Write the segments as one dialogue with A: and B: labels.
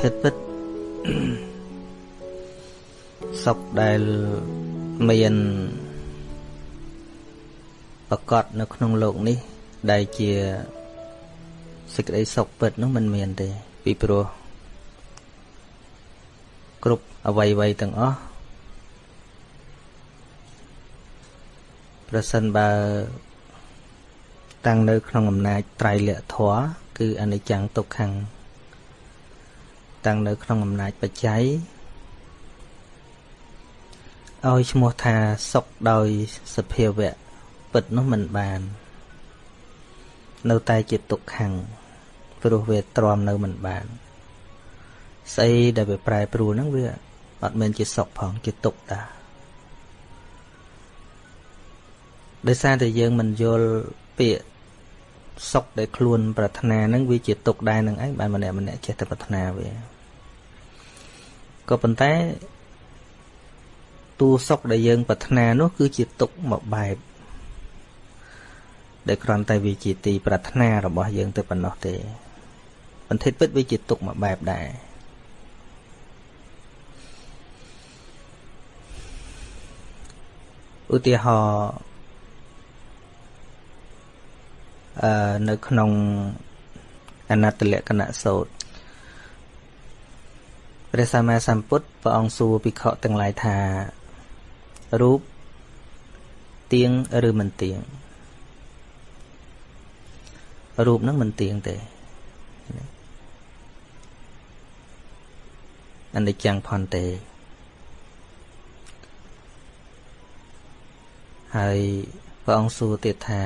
A: ធាតុពិតសុខដែលមានប្រកបនៅក្នុងโลกនេះ ដែលជាសេចក្តីសុខពិតនោះมันមានទេ ពីព្រោះគ្រប់អវ័យវ័យទាំងអស់ប្រសិនបើតាំងនៅក្នុងអំណាចត្រៃលក្ខធម៌គឺអនិច្ចំទុក្ខំ តាំងនៅក្នុងអំណាចបច្ច័យឲ្យឈ្មោះថាសុខដោយសភាវៈពិតនោះមិនបាន នៅតែជាទុក្ខំព្រោះវាទ្រាំនៅមិនបានស្អីដែលវាប្រែប្រួលហ្នឹងវាអត់មែនជាសុខផងជាទុក្ខតាដោយសារតែយើងមិនយល់ពាក្យ សុខដែលខ្លួនប្រាថ្នាហ្នឹងវាជាទុក្ខដែរនឹងឯងបានម្នាក់ម្នាក់ចេះតែប្រាថ្នាវាក៏ប៉ុន្តែតួសុខដែលយើងប្រាថ្នានោះគឺជាទុក្ខមួយបែបដែលគ្រាន់តែវាជាទីប្រាថ្នារបស់យើងទៅប៉ុណ្ណោះទេបន្តិចពិតវាជាទុក្ខមួយបែបដែរឧទាហរណ៍អឺ នៅក្នុងអនត្តលក្ខណៈសោតព្រះសម្មាសម្ពុទ្ធព្រះអង្គសួរភិក្ខុទាំងឡាយថារូបទៀងឬមិនទៀងរូបហ្នឹងមិនទៀងទេអនិច្ចំផន្តេហើយព្រះអង្គសួរទៀតថា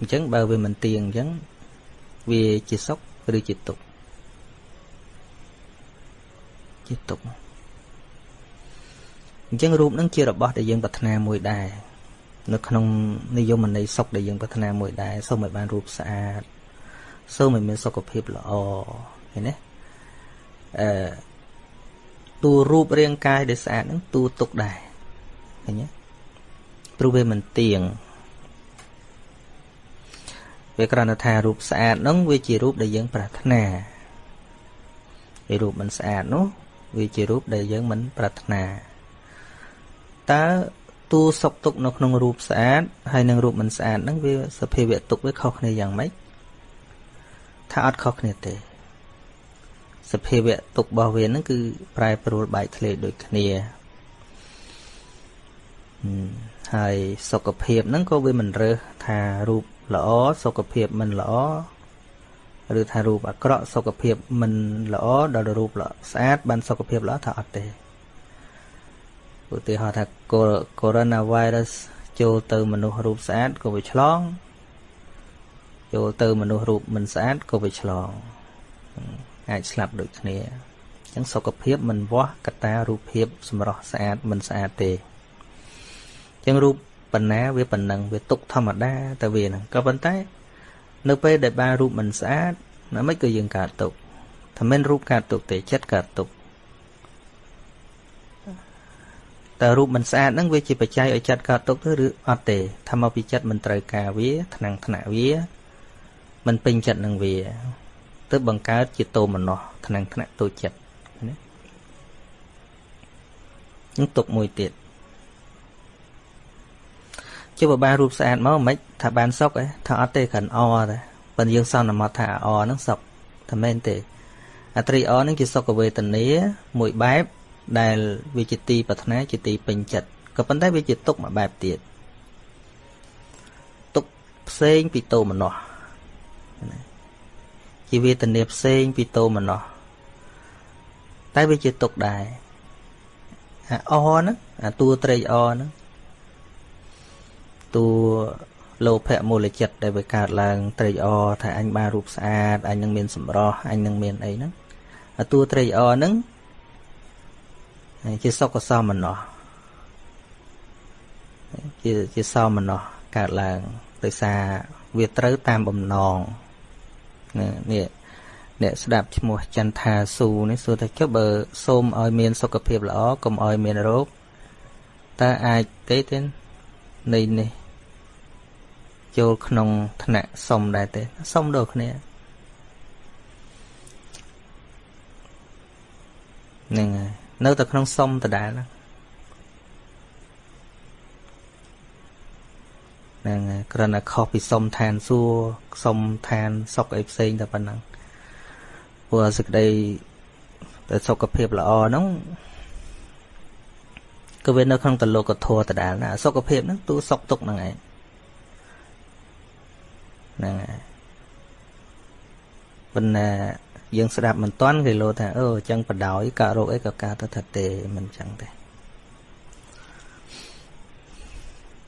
A: អញ្ចឹងបើវាមិនទៀងអញ្ចឹងវាជាសុខឬជាទុក្ខជាទុក្ខអញ្ចឹងរូបនឹងជារបស់ដែលយើងប្រាថ្នាមួយដែរនៅក្នុងនិយមន័យសុខដែលយើងប្រាថ្នាមួយដែរសូមឲ្យបានរូបស្អាតសូមឲ្យមានសុខភាពល្អឃើញទេអឺតួរូបរាងកាយដែលស្អាតហ្នឹងតួទុកដែរឃើញទេព្រោះវាមិនទៀង វាគ្រាន់តែថារូបស្អាតហ្នឹងវាជារូបដែលយើងប្រាថ្នាឯរូបមិនស្អាតនោះវាជារូបដែលយើងមិនប្រាថ្នាតើតួសុខទុកនៅក្នុងរូបស្អាតហើយនឹងរូបមិនស្អាតហ្នឹងវាសភាវៈទុកវាខុសគ្នាយ៉ាងម៉េចថាអត់ខុសគ្នាទេសភាវៈទុករបស់វាហ្នឹងគឺប្រែប្រួលបែកធ្លាយដូចគ្នាហើយសុខភាពហ្នឹងក៏វាមិនរើសថារូប ល្អសុខភាពមិនល្អឬថារូបអាក្រក់សុខភាពមិនល្អដល់រូបល្អស្អាតបានសុខភាពល្អថាអត់ទេឧទាហរណ៍ថា coronavirus ចូលទៅមនុស្សរូបស្អាតក៏វាឆ្លងចូលទៅមនុស្សរូបមិនស្អាតក៏វាឆ្លងអាចស្លាប់ដូចគ្នាអញ្ចឹងសុខភាពមិនវាស់កត្តារូបភាពសម្រស់ស្អាតមិនស្អាតទេអញ្ចឹងរូប បណ្ណាវាប៉ុណ្ណឹងវាទុកធម្មតាតែវាហ្នឹងក៏ប៉ុន្តែ នៅពេលដែលបានរូបមិនស្អាតណាមិនក៏យើងកើតទុកថាមិនរូបកើតទុកទេចិត្តកើតទុកតើរូបមិនស្អាតហ្នឹងវាជាបច្ច័យឲ្យចិត្តកើតទុកទៅឬអត់ទេថាមកពីចិត្តមិនត្រូវការវាថ្នាំងថ្នាក់វាមិនពេញចិត្តនឹងវាទើបបង្កើតជាតោមនោះថ្នាំងថ្នាក់តូចចិត្តណានឹងទុកមួយទៀត ជាបបានរូបស្អាតមកមិនថាបានសុកឯថាអត់ទេគ្រាន់អតែប៉ុន្តែយើងសន្មត់ថាអហ្នឹងសុកតែមែនទេអត្រីអហ្នឹងជាសុខវេទនាមួយបែបដែលវាជាទីប្រាថ្នាជាទីពេញចិត្តក៏ប៉ុន្តែវាជាទុកមួយបែបទៀតទុកផ្សេងពីតោមនោះជាវេទនាផ្សេងពីតោមនោះតែវាជាទុកដែរអាអហ្នឹងអាតួត្រេកអហ្នឹង តួលោភៈមូលចិត្តដែលវាកើតឡើងត្រេកអរថាអញបានរូបស្អាតអញនឹងមានសម្រស់អញនឹងមានអីហ្នឹងតួត្រេកអរហ្នឹងជាសុខសមណោះជាជាសមណោះកើតឡើងដោយសារវាត្រូវតាមបំណងនេះអ្នកស្ដាប់ឈ្មោះចន្ទថាស៊ូនេះសួរថាចុះបើសូមឲ្យមានសុខភាពល្អកុំឲ្យមានរោគតើអាចទេទេនៃនេះ ចូលក្នុងថ្នាក់សុំដែរទេសុំដូចគ្នាហ្នឹងហើយនៅតែក្នុងសុំដដែលហ្នឹងហ្នឹងហើយគ្រាន់តែខុសពីសុំឋានសួគ៌សុំឋានសុខអីផ្សេងតែប៉ុណ្ណឹងព្រោះសេចក្តីតែសុខភាពល្អហ្នឹងក៏វានៅក្នុងតលោកធម៌ដដែលណាសុខភាពហ្នឹងទូសុខទុកហ្នឹងឯង ហ្នឹងហើយប៉ុន្តែយើងស្ដាប់មិនទាន់គេលោថាអូអញ្ចឹងបដោយកើតរោគអីក៏កើតទៅថាទេមិនអញ្ចឹងទេ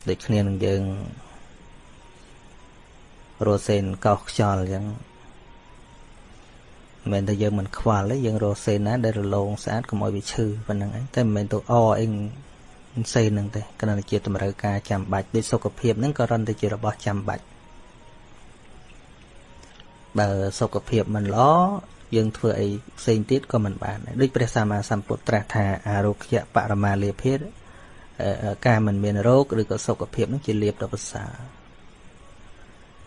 A: ដូចគ្នានឹងយើងរស់សេនកោសខ្យល់អញ្ចឹងមិនមែនតែយើងមិនខ្វល់ទេយើងរស់សេនណាដែលរលោងស្អាតកុំឲ្យវាឈឺប៉ុណ្្នឹងឯងតែមិនមែនទៅអអីសេនហ្នឹងទេគ្រាន់តែជាតម្រូវការចាំបាច់ដូចសុខភាពហ្នឹងក៏រន់តែជារបស់ចាំបាច់ បើសុខភាពមិនល្អយើងធ្វើអីផ្សេងទៀតក៏មិនបានដែរដូចព្រះសម្មាសម្ពុទ្ធត្រាស់ថាអារោគ្យបរមាលាភិការមិនមានរោគឬក៏សុខភាពនឹងជាលៀបដ៏ប្រសើរ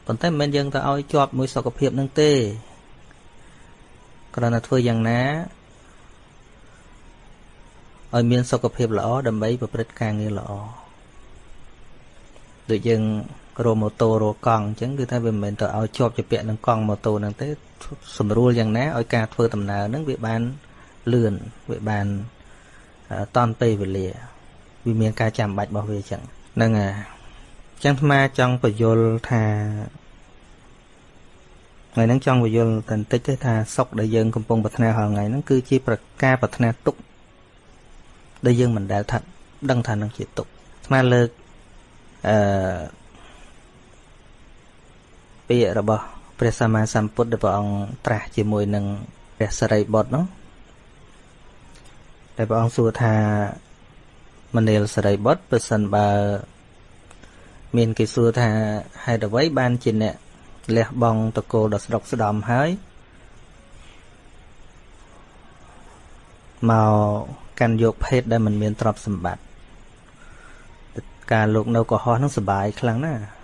A: ប៉ុន្តែមិនមែនយើងទៅឲ្យជាប់មួយសុខភាពនឹងទេគ្រាន់តែធ្វើយ៉ាងណាឲ្យមានសុខភាពល្អដើម្បីប្រព្រឹត្តការងារល្អដូចយើង រម៉ូតូរកង់អញ្ចឹងគឺថាវាមិនមែនទៅឲ្យជាប់ជាពាក់នឹងកង់ម៉ូតូហ្នឹងទេស្រួលយ៉ាងណាឲ្យការធ្វើដំណើរហ្នឹងវាបានលឿនវាបានតន់ពេលវេលាវាមានការចាំបាច់របស់វាអញ្ចឹងហ្នឹងហើយអញ្ចឹងអាចង់បញ្យល់ថាថ្ងៃហ្នឹងចង់បញ្យល់តែបន្តិចទេថាសុខដែលយើងកំពុងប្រាថ្នារាល់ថ្ងៃហ្នឹងគឺជាប្រការប្រាថ្នាទុកដែលយើងមិនដែលថាដឹងថានឹងជាទុកស្មាលើកអឺ ពាក្យរបស់ព្រះសម្មាសម្ពុទ្ធដែលព្រះអង្គត្រាស់ជាមួយនឹងព្រះសរិបុត្រនោះដែលព្រះអង្គសួរថាមនាលសរិបុត្រប្រសិនបើ មានគេសួរថាហេតុអ្វីបានជាអ្នកលះបង់តកូលដ៏ស្ដុកស្ដំហើយមកកាន់យកភេទដែលមិនមានទ្រព្យសម្បត្តិការលោកនៅកុហកនឹងសុបាយខ្លាំងណាស់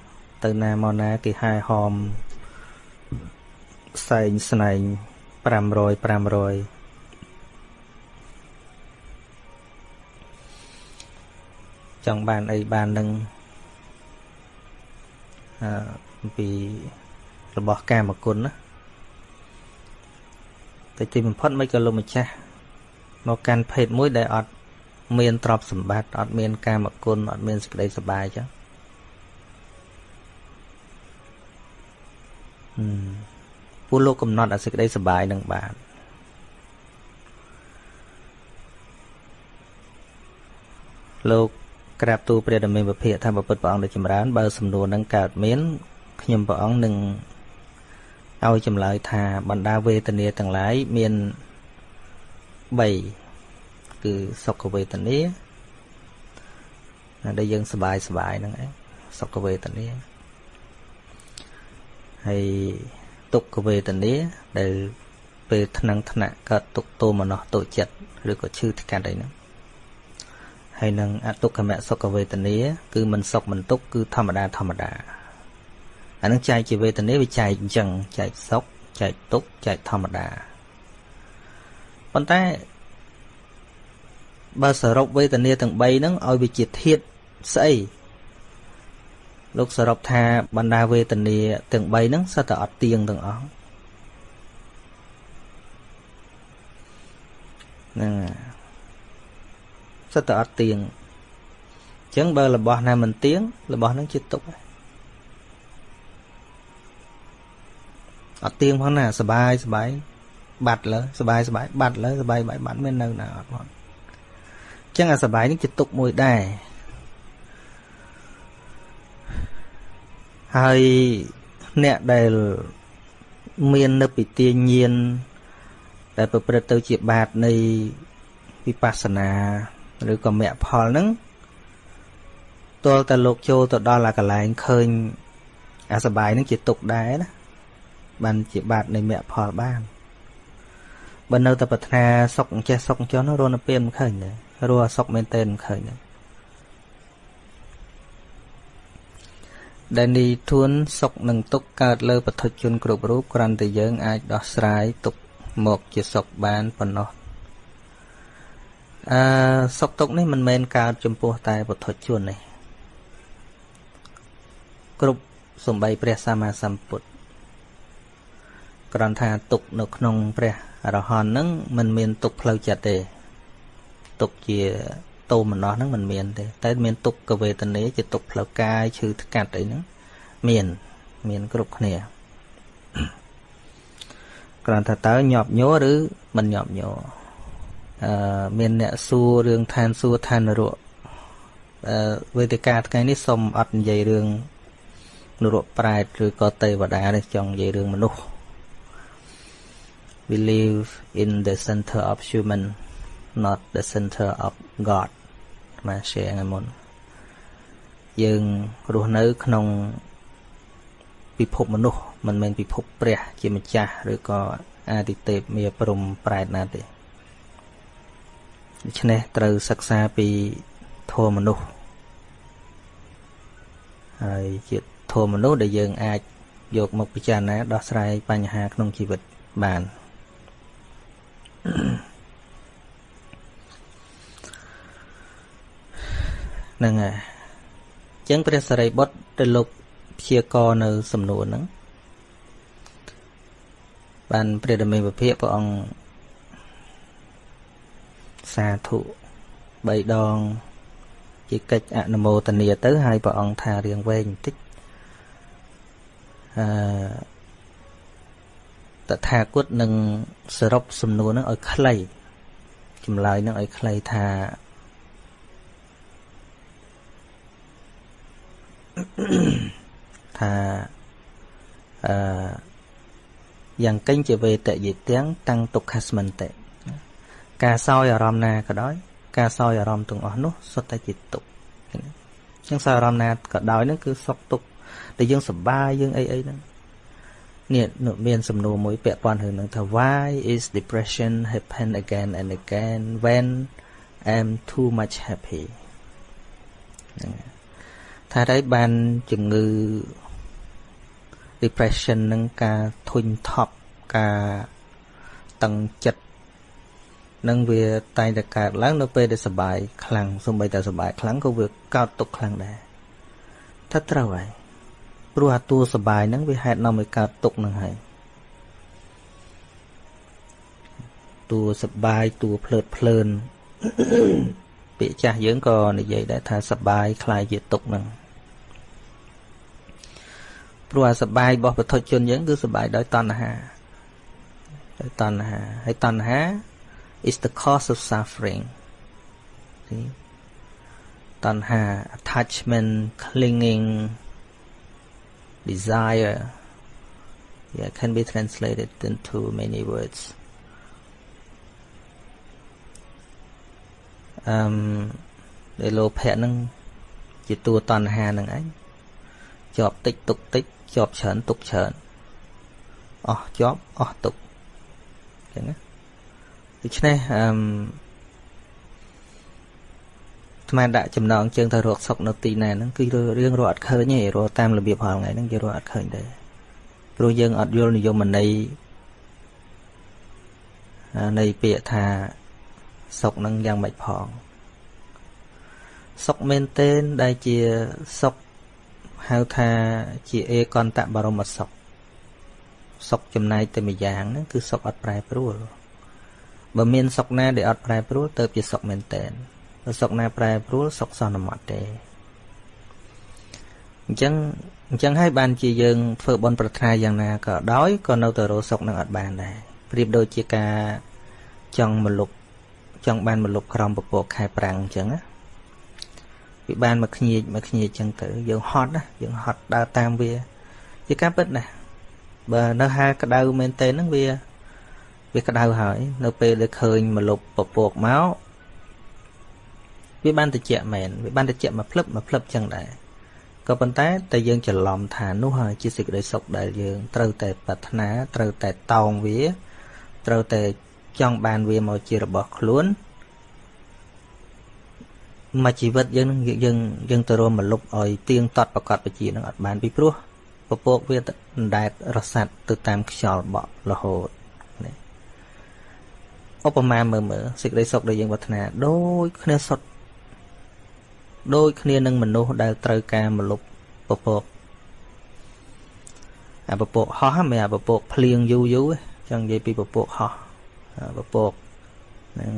A: ទៅណាមកណាគេហែហោមផ្សែងស្នែង500 500ចង់បានអីបាននឹងអឺពីរបស់កាមគុណណាតែទីបំផុតមិនក៏លោកម្ចាស់មកកាន់ភេទមួយដែលអត់មានទ្រព្យសម្បត្តិអត់មានកាមគុណអត់មានសេចក្តីសុបាយចឹង ពួកលោកកំណត់អាសេចក្តីសុបាយនឹងបានលោកក្រាបទូលព្រះដមេពភាកថាបពុតព្រះអង្គដូចចម្រើនបើសំណួរនឹងកើតមានខ្ញុំព្រះអង្គនឹងឲ្យចម្លើយថាបណ្ដាវេទនាទាំងឡាយមាន3គឺសុខវេទនាដែលយើងសบายសบายហ្នឹងឯងសុខវេទនា ហើយទុក្ខវេទនាដែលពេលថ្នឹងថ្នាក់កើតទុក្ខទោមនស្សតូចចិត្តឬក៏ឈឺថ្កាត់អីហ្នឹងហើយនឹងអទុក្ខមសុខវេទនាគឺមិនសុខមិនទុក្ខគឺធម្មតាធម្មតាអានឹងចែកជាវេទនាវាចែកអញ្ចឹងចែកសុខចែកទុក្ខចែកធម្មតាប៉ុន្តែបើសរុបវេទនាទាំង3ហ្នឹងឲ្យវាជាធាតស្អី លោកសរុបថាបណ្ដាវេទនាទាំង3ហ្នឹងសិតតែអត់ទៀងទាំងអស់ហ្នឹងសិតតែអត់ទៀងអញ្ចឹងបើរបស់ណាមិនទៀងរបស់ហ្នឹងជាទុកអត់ទៀងផងណាសបាយសបាយបាត់លើសបាយសបាយបាត់លើសបាយបាយបាត់មាននៅណាអត់ផងអញ្ចឹងអាសបាយនេះជាទុកមួយដែរ ហើយអ្នកដែលមាននៅពិទាញាណដែលប្រព្រឹត្តទៅជាបាតនៃវិបស្សនាឬក៏មគ្គផលហ្នឹងទល់តែលោកចូលទៅដល់អាកន្លែងឃើញអាសបាយហ្នឹងជាទុកដែរណាបានជាបាតនៃមគ្គផលបានបើនៅតែប្រាថ្នាសុខចេះសុខចន់រស់នៅពេលមិនឃើញទេរស់សុខមែនទែនមិនឃើញទេ ដែលនីធួនសុខនិងទុក្ខកើតលើបឋិជនគ្រប់រូបគ្រាន់តែយើងអាចដោះស្រាយទុក្ខមកជាសុខបានប៉ុណ្ណោះអឺសុខទុក្ខនេះមិនមែនកើតចំពោះតែពុទ្ធជនទេគ្រប់សំបីព្រះសម្មាសម្ពុទ្ធគ្រាន់ថាទុកនៅក្នុងព្រះអរហន្តហ្នឹងมันមានទុកផ្លូវចិត្តទេទុកជា តោមនោះហ្នឹងมันមានទេតែមានទុកកវេទនាជាទុកផ្លូវកាយឈឺថ្កាត់អីហ្នឹងមានមានគ្រប់គ្នាគ្រាន់ថាតើញាប់ញ័រឬមិនញាប់ញ័រអឺមានអ្នកសួររឿងឋានសួគ៌ឋាននរកអឺវេទិកាថ្ងៃនេះសូមអត់និយាយរឿងនរកប្រែតឬក៏ទេវតានេះចង់និយាយរឿងមនុស្ស we live in the center of human not the center of god មក share ថ្ងៃមុនយើងរស់នៅក្នុងពិភពមនុស្សមិនមែនពិភពព្រះ ជាម្ចាស់ឬក៏អាទិទេពមាព្រំប្រែតណាទេដូច្នេះត្រូវសិក្សាពីធម៌មនុស្សហើយជាធម៌មនុស្សដែលយើងអាចយកមកពិចារណាដោះស្រាយបញ្ហាក្នុងជីវិតបាន ហ្នឹងហើយអញ្ចឹងព្រះសរិបុត្រទៅលោកព្យាករនៅសំណួរហ្នឹងបានព្រះដមេពភៈព្រះអង្គសាធុ3ដង ជាកិច្ចអនុមោទនាទៅហើយព្រះអង្គថារៀងវែងបន្តិចអឺតថាគតនឹងសរុបសំណួរហ្នឹងឲ្យខ្លីចម្លើយហ្នឹងឲ្យខ្លីថា ថាអឺយ៉ាងកេញជាវេតយិទាំងតាំងទុក្ខស្មិនតិការសោយអារម្មណ៍ណាក៏ដោយ ការសោយអារម្មណ៍ទាំងអស់នោះសុទ្ធតែជាទុក្ខអញ្ចឹងសោយអារម្មណ៍ណាក៏ដោយហ្នឹងគឺសុខទុក្ខដែលយើងសប្បាយយើងអីអីហ្នឹងនេះមានសំណួរមួយពាក់ព័ន្ធរឿងហ្នឹងថា why is depression happen again and again when i'm too much happy ថាតែបានជំងឺ depression នឹងការធុញថប់ការតឹងចិត្តនឹងវាតែងតែកើតឡើងនៅពេលដែលសបាយខ្លាំងសូម្បីតែសបាយខ្លាំងក៏វាកើតទុកខ្លាំងដែរថាត្រូវហើយព្រោះអាតួសបាយហ្នឹងវាហេតុនាំឲ្យកើតទុកហ្នឹងហើយតួសបាយតួភ្លើតភ្លើនពាក្យចាស់យើងក៏និយាយដែរថាសបាយคล้ายជាទុកហ្នឹង ព្រោះអាសបាយរបស់ពុទ្ធជនយើងគឺសបាយដោយតណ្ហាដោយតណ្ហាហើយតណ្ហា is the cause of suffering see tanha attachment clinging desire yeah can be translated into many words um ដែលលោភៈនឹងជាតួតណ្ហានឹងឯងជាប់តិចទុកតិច ជាប់ច្រើនទុកច្រើនអស់ជាប់អស់ទុកអញ្ចឹងណាដូច្នេះអឺស្មានដាក់ចំណងជើងទៅរកសុកនៅទីណាហ្នឹងគឺរឿងរកអត់ឃើញទេរកតាមរបៀបហល់ថ្ងៃហ្នឹងគេរកអត់ឃើញទេព្រោះយើងអត់យល់និយមន័យនៃពាក្យថាសុកហ្នឹងយ៉ាងម៉េចផងសុកមែនទែនដែលជាសុក ហៅថាជាអេកន្តបរមសុខសុខចំណែកតែម្យ៉ាងហ្នឹងគឺសុខអត់ប្រែប្រួលបើមានសុខណាដែលអត់ប្រែប្រួលទៅជាសុខមែនតែនបើសុខណាប្រែប្រួលសុខសន្មត់ទេអញ្ចឹងអញ្ចឹងហើយបានជាយើងធ្វើបន់ប្រាថ្នាយ៉ាងណាក៏ដោយក៏នៅតែរកសុខនឹងអត់បានដែរប្រៀបដូចជាការចង់មលុបចង់បានមលុបក្រំពពកខែប្រាំងអញ្ចឹងណា វាបានមកខ្ញៀចមកខ្ញៀចអញ្ចឹងទៅយើងហត់ណាយើងហត់ដើរតាមវា ជាការពិតណាបើនៅហាលក្តៅមែនទេហ្នឹងវាវាក្តៅហើយ នៅពេលដែលឃើញមកលុបពពកមកវាបានតិចមែនវាបានតិចមកភ្លឹបមកភ្លឹបចឹងដែរក៏ប៉ុន្តែតែយើងច្រឡំថានោះហើយជាសេចក្តីសុខដែលយើងត្រូវតែប្រាថ្នាត្រូវតែតោងវា ត្រូវតែចង់បានវាមកជារបស់ខ្លួន មួយជីវិតយើងនឹងយើងយើងទៅរួមមកលុបឲ្យទៀងទាត់ប្រកាសបជានឹងអត់បានពីព្រោះពពកវាអណ្ដែតរសាត់ទៅតាមខ្យល់បក់រហូតឧបមាមើលមើលសេចក្តីសុខដែលយើងប្រាថ្នាដូចគ្នាសុទ្ធដូចគ្នានឹងមនុស្សដែលត្រូវការមលុបពពកអាពពកហោះមិនអាពពកភ្លៀងយូរយូរចង់និយាយពីពពកហោះពពកហ្នឹង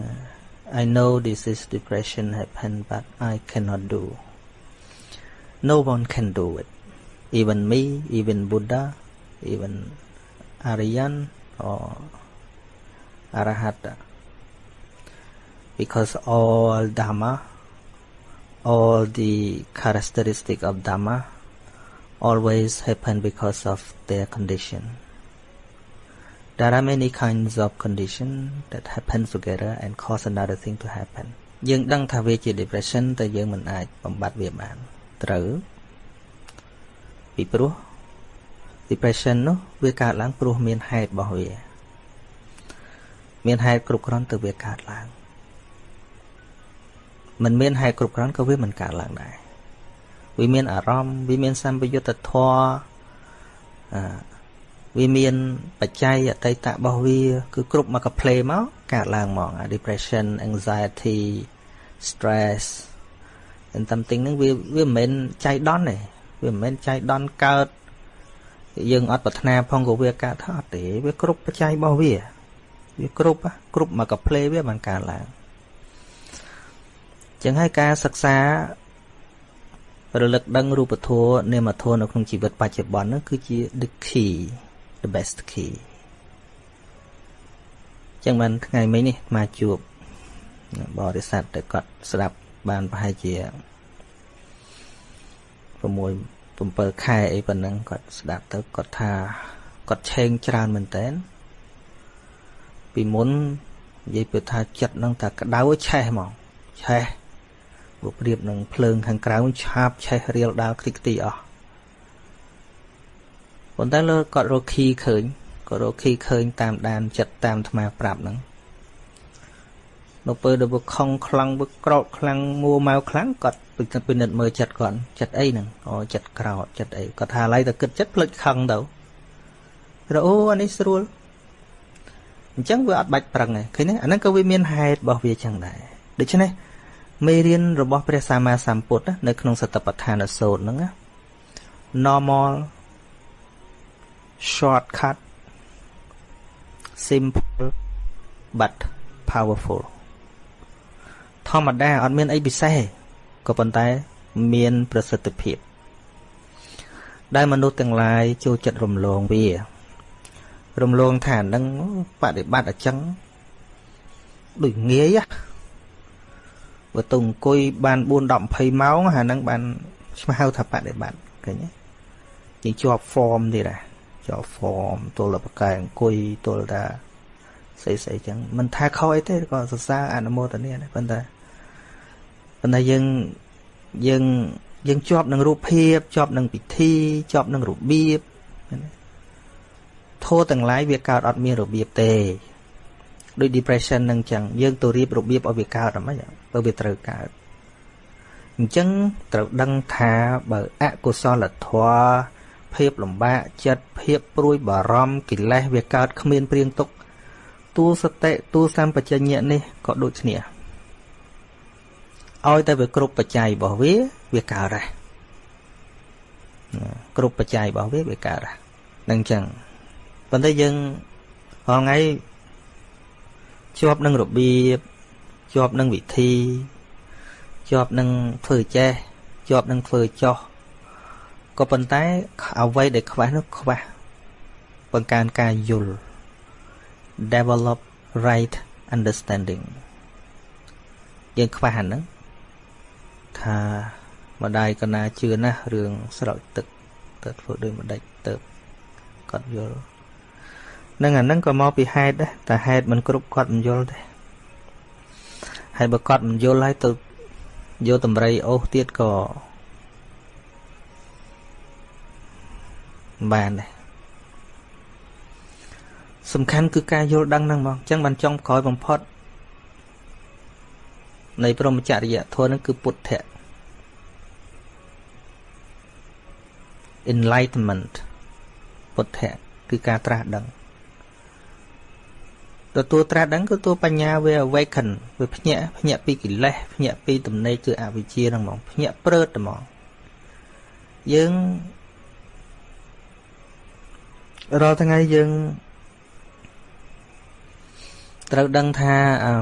A: I know this is depression happen but I cannot do. No one can do it. Even me even Buddha even Aryan or Arahata. Because all Dhamma all the characteristic of Dhamma always happen because of their condition. There are many kinds of condition that happen together and cause another thing to happen យើងដឹងថាវាជា depression តែយើងមិនអាចបំបត្តិវាបានត្រូវពីព្រោះ depression នោះវាកើតឡើងព្រោះមានហេតុរបស់វាមានហេតុគ្រប់គ្រាន់ទៅវាកើតឡើងមិនមានហេតុគ្រប់គ្រាន់ក៏វាមិនកើតឡើងដែរវាមានអារម្មណ៍វាមានសម្បយុទ្ធធម៌អ វាមានបច្ច័យអតីតរបស់វា គឺគ្រប់មកកផ្លេមកកើតឡើងហ្មង depression anxiety stress and something ហ្នឹងវាវាមិនមែនចៃដន្យទេវាមិនមែនចៃដន្យកើតយើងអត់ប្រាថ្នាផងក៏វាកើតថាអត់ទេវាគ្រប់បច្ច័យរបស់វាវាគ្រប់គ្រប់មកកផ្លេវាបានកើតឡើងចឹងហើយការសិក្សារលឹកដឹងរូបធម៌នាមធម៌នៅក្នុងជីវិតបច្ចុប្បន្ននោះគឺជា the key the best key ចឹងបានថ្ងៃមិញនេះមកជួបបរិស័ទដែលគាត់ស្ដាប់បានប្រហែលជា6 7ខែអីប៉ុណ្ណឹងគាត់ស្ដាប់ទៅគាត់ថាគាត់ឆេងច្រើនមែនតើពីមុននិយាយពីថាចិត្តនឹងតែក្តៅឆេះហ្មងឆេះបើប្រៀបនឹងភ្លើងខាងក្រៅឆាបឆេះរៀលដាល់ខ្ទេចខ្ទីអស់ ប៉ុន្តែលើគាត់រកខីឃើញក៏រកខីឃើញតាមដានចិត្តតាមអាត្មាប្រាប់ហ្នឹងនៅពេលដែលវាខំខ្លាំងវាក្រោតខ្លាំងមួម៉ៅខ្លាំងគាត់ពិនិត្យមើលចិត្តគាត់ចិត្តអីហ្នឹងអូចិត្តក្រោតចិត្តអីគាត់ថាឡៃតែគិតចិត្តផ្លិចខឹងទៅរអូអានេះស្រួលអញ្ចឹងវាអត់បាច់ប្រឹងទេឃើញទេអាហ្នឹងក៏វាមានហេតុរបស់វាចឹងដែរដូច្នេះមេរៀនរបស់ព្រះសម្មាសម្ពុទ្ធនៅក្នុងសតបដ្ឋានសូត្រហ្នឹង normal shortcut simple but powerful ធម្មតាអត់មានអីពិសេសក៏ប៉ុន្តែមានប្រសិទ្ធភាព ដែលមនុស្សទាំងឡាយចូលចិត្តរំលងវា រំលងថានឹងបដិបត្តិអញ្ចឹងដូចងាយណាបើទៅអង្គុយបាន4 10 20ម៉ោងអាហ្នឹងបានស្មៅថាបដិបត្តិឃើញទេយើងជាប់ form ទៀត ណាជាប់ form ទល់បកែអង្គុយទល់ថាស្អីស្អីចឹងមិនថាខុសអីទេក៏សរសើរអនុមោទនាដែរប៉ុន្តែប៉ុន្តែយើងយើងយើងជាប់នឹងរូបភាពជាប់នឹងពិធីជាប់នឹងរបៀបធោះទាំងឡាយវាកើតអត់មានរបៀបទេដូច depression នឹងចឹងយើងទៅរៀបរបៀបឲ្យវាកើតអីមិនបើវាត្រូវកើតអញ្ចឹងត្រូវដឹងថាបើអកុសលធម៌ ភាពលំបាកចិត្តភាពព្រួយបារម្ភកិលេសវាកើតគ្មានព្រៀងទុកទូសតិទូសម្បជញ្ញៈនេះក៏ដូចគ្នាឲ្យតែវាគ្រប់បច្ច័យរបស់វាវាកើតដែរគ្រប់បច្ច័យរបស់វាវាកើតដែរនឹងអញ្ចឹងប៉ុន្តែយើងរាល់ថ្ងៃជាប់នឹងរបៀបជាប់នឹងវិធីជាប់នឹងធ្វើចេះជាប់នឹងធ្វើចោះ ក៏ប៉ុន្តែអ្វីដែលខ្វះនោះខ្វះបង្កើនការយល់ develop right understanding យើងខ្វះអាហ្នឹងថាម្ដាយកណាជឿណាស់រឿងស្រោចទឹកទៅធ្វើដូចម្ដេចទៅគាត់យល់នឹងអាហ្នឹងក៏មកពីហេតុដែរតែហេតុមិនគ្រប់គាត់មិនយល់ទេហើយបើគាត់មិនយល់ហើយទៅយកតម្រៃអូសទៀតក៏ បានដែរសំខាន់គឺការយល់ដឹងហ្នឹងហ្មងអញ្ចឹងបានចង់ក្រោយបំផុតនៃព្រមចរិយធម៌ហ្នឹងគឺពុទ្ធៈ enlightenment ពុទ្ធៈគឺការត្រាស់ដឹងទទួលត្រាស់ដឹងគឺតួបញ្ញាវា awaken វាភ្ញាក់ភ្ញាក់ពីកិលេសភ្ញាក់ពីទំនេរគឺអវិជ្ជាហ្នឹងហ្មងភ្ញាក់ព្រឺតហ្មងយើង រាល់ថ្ងៃយើងត្រូវដឹងថាអឺ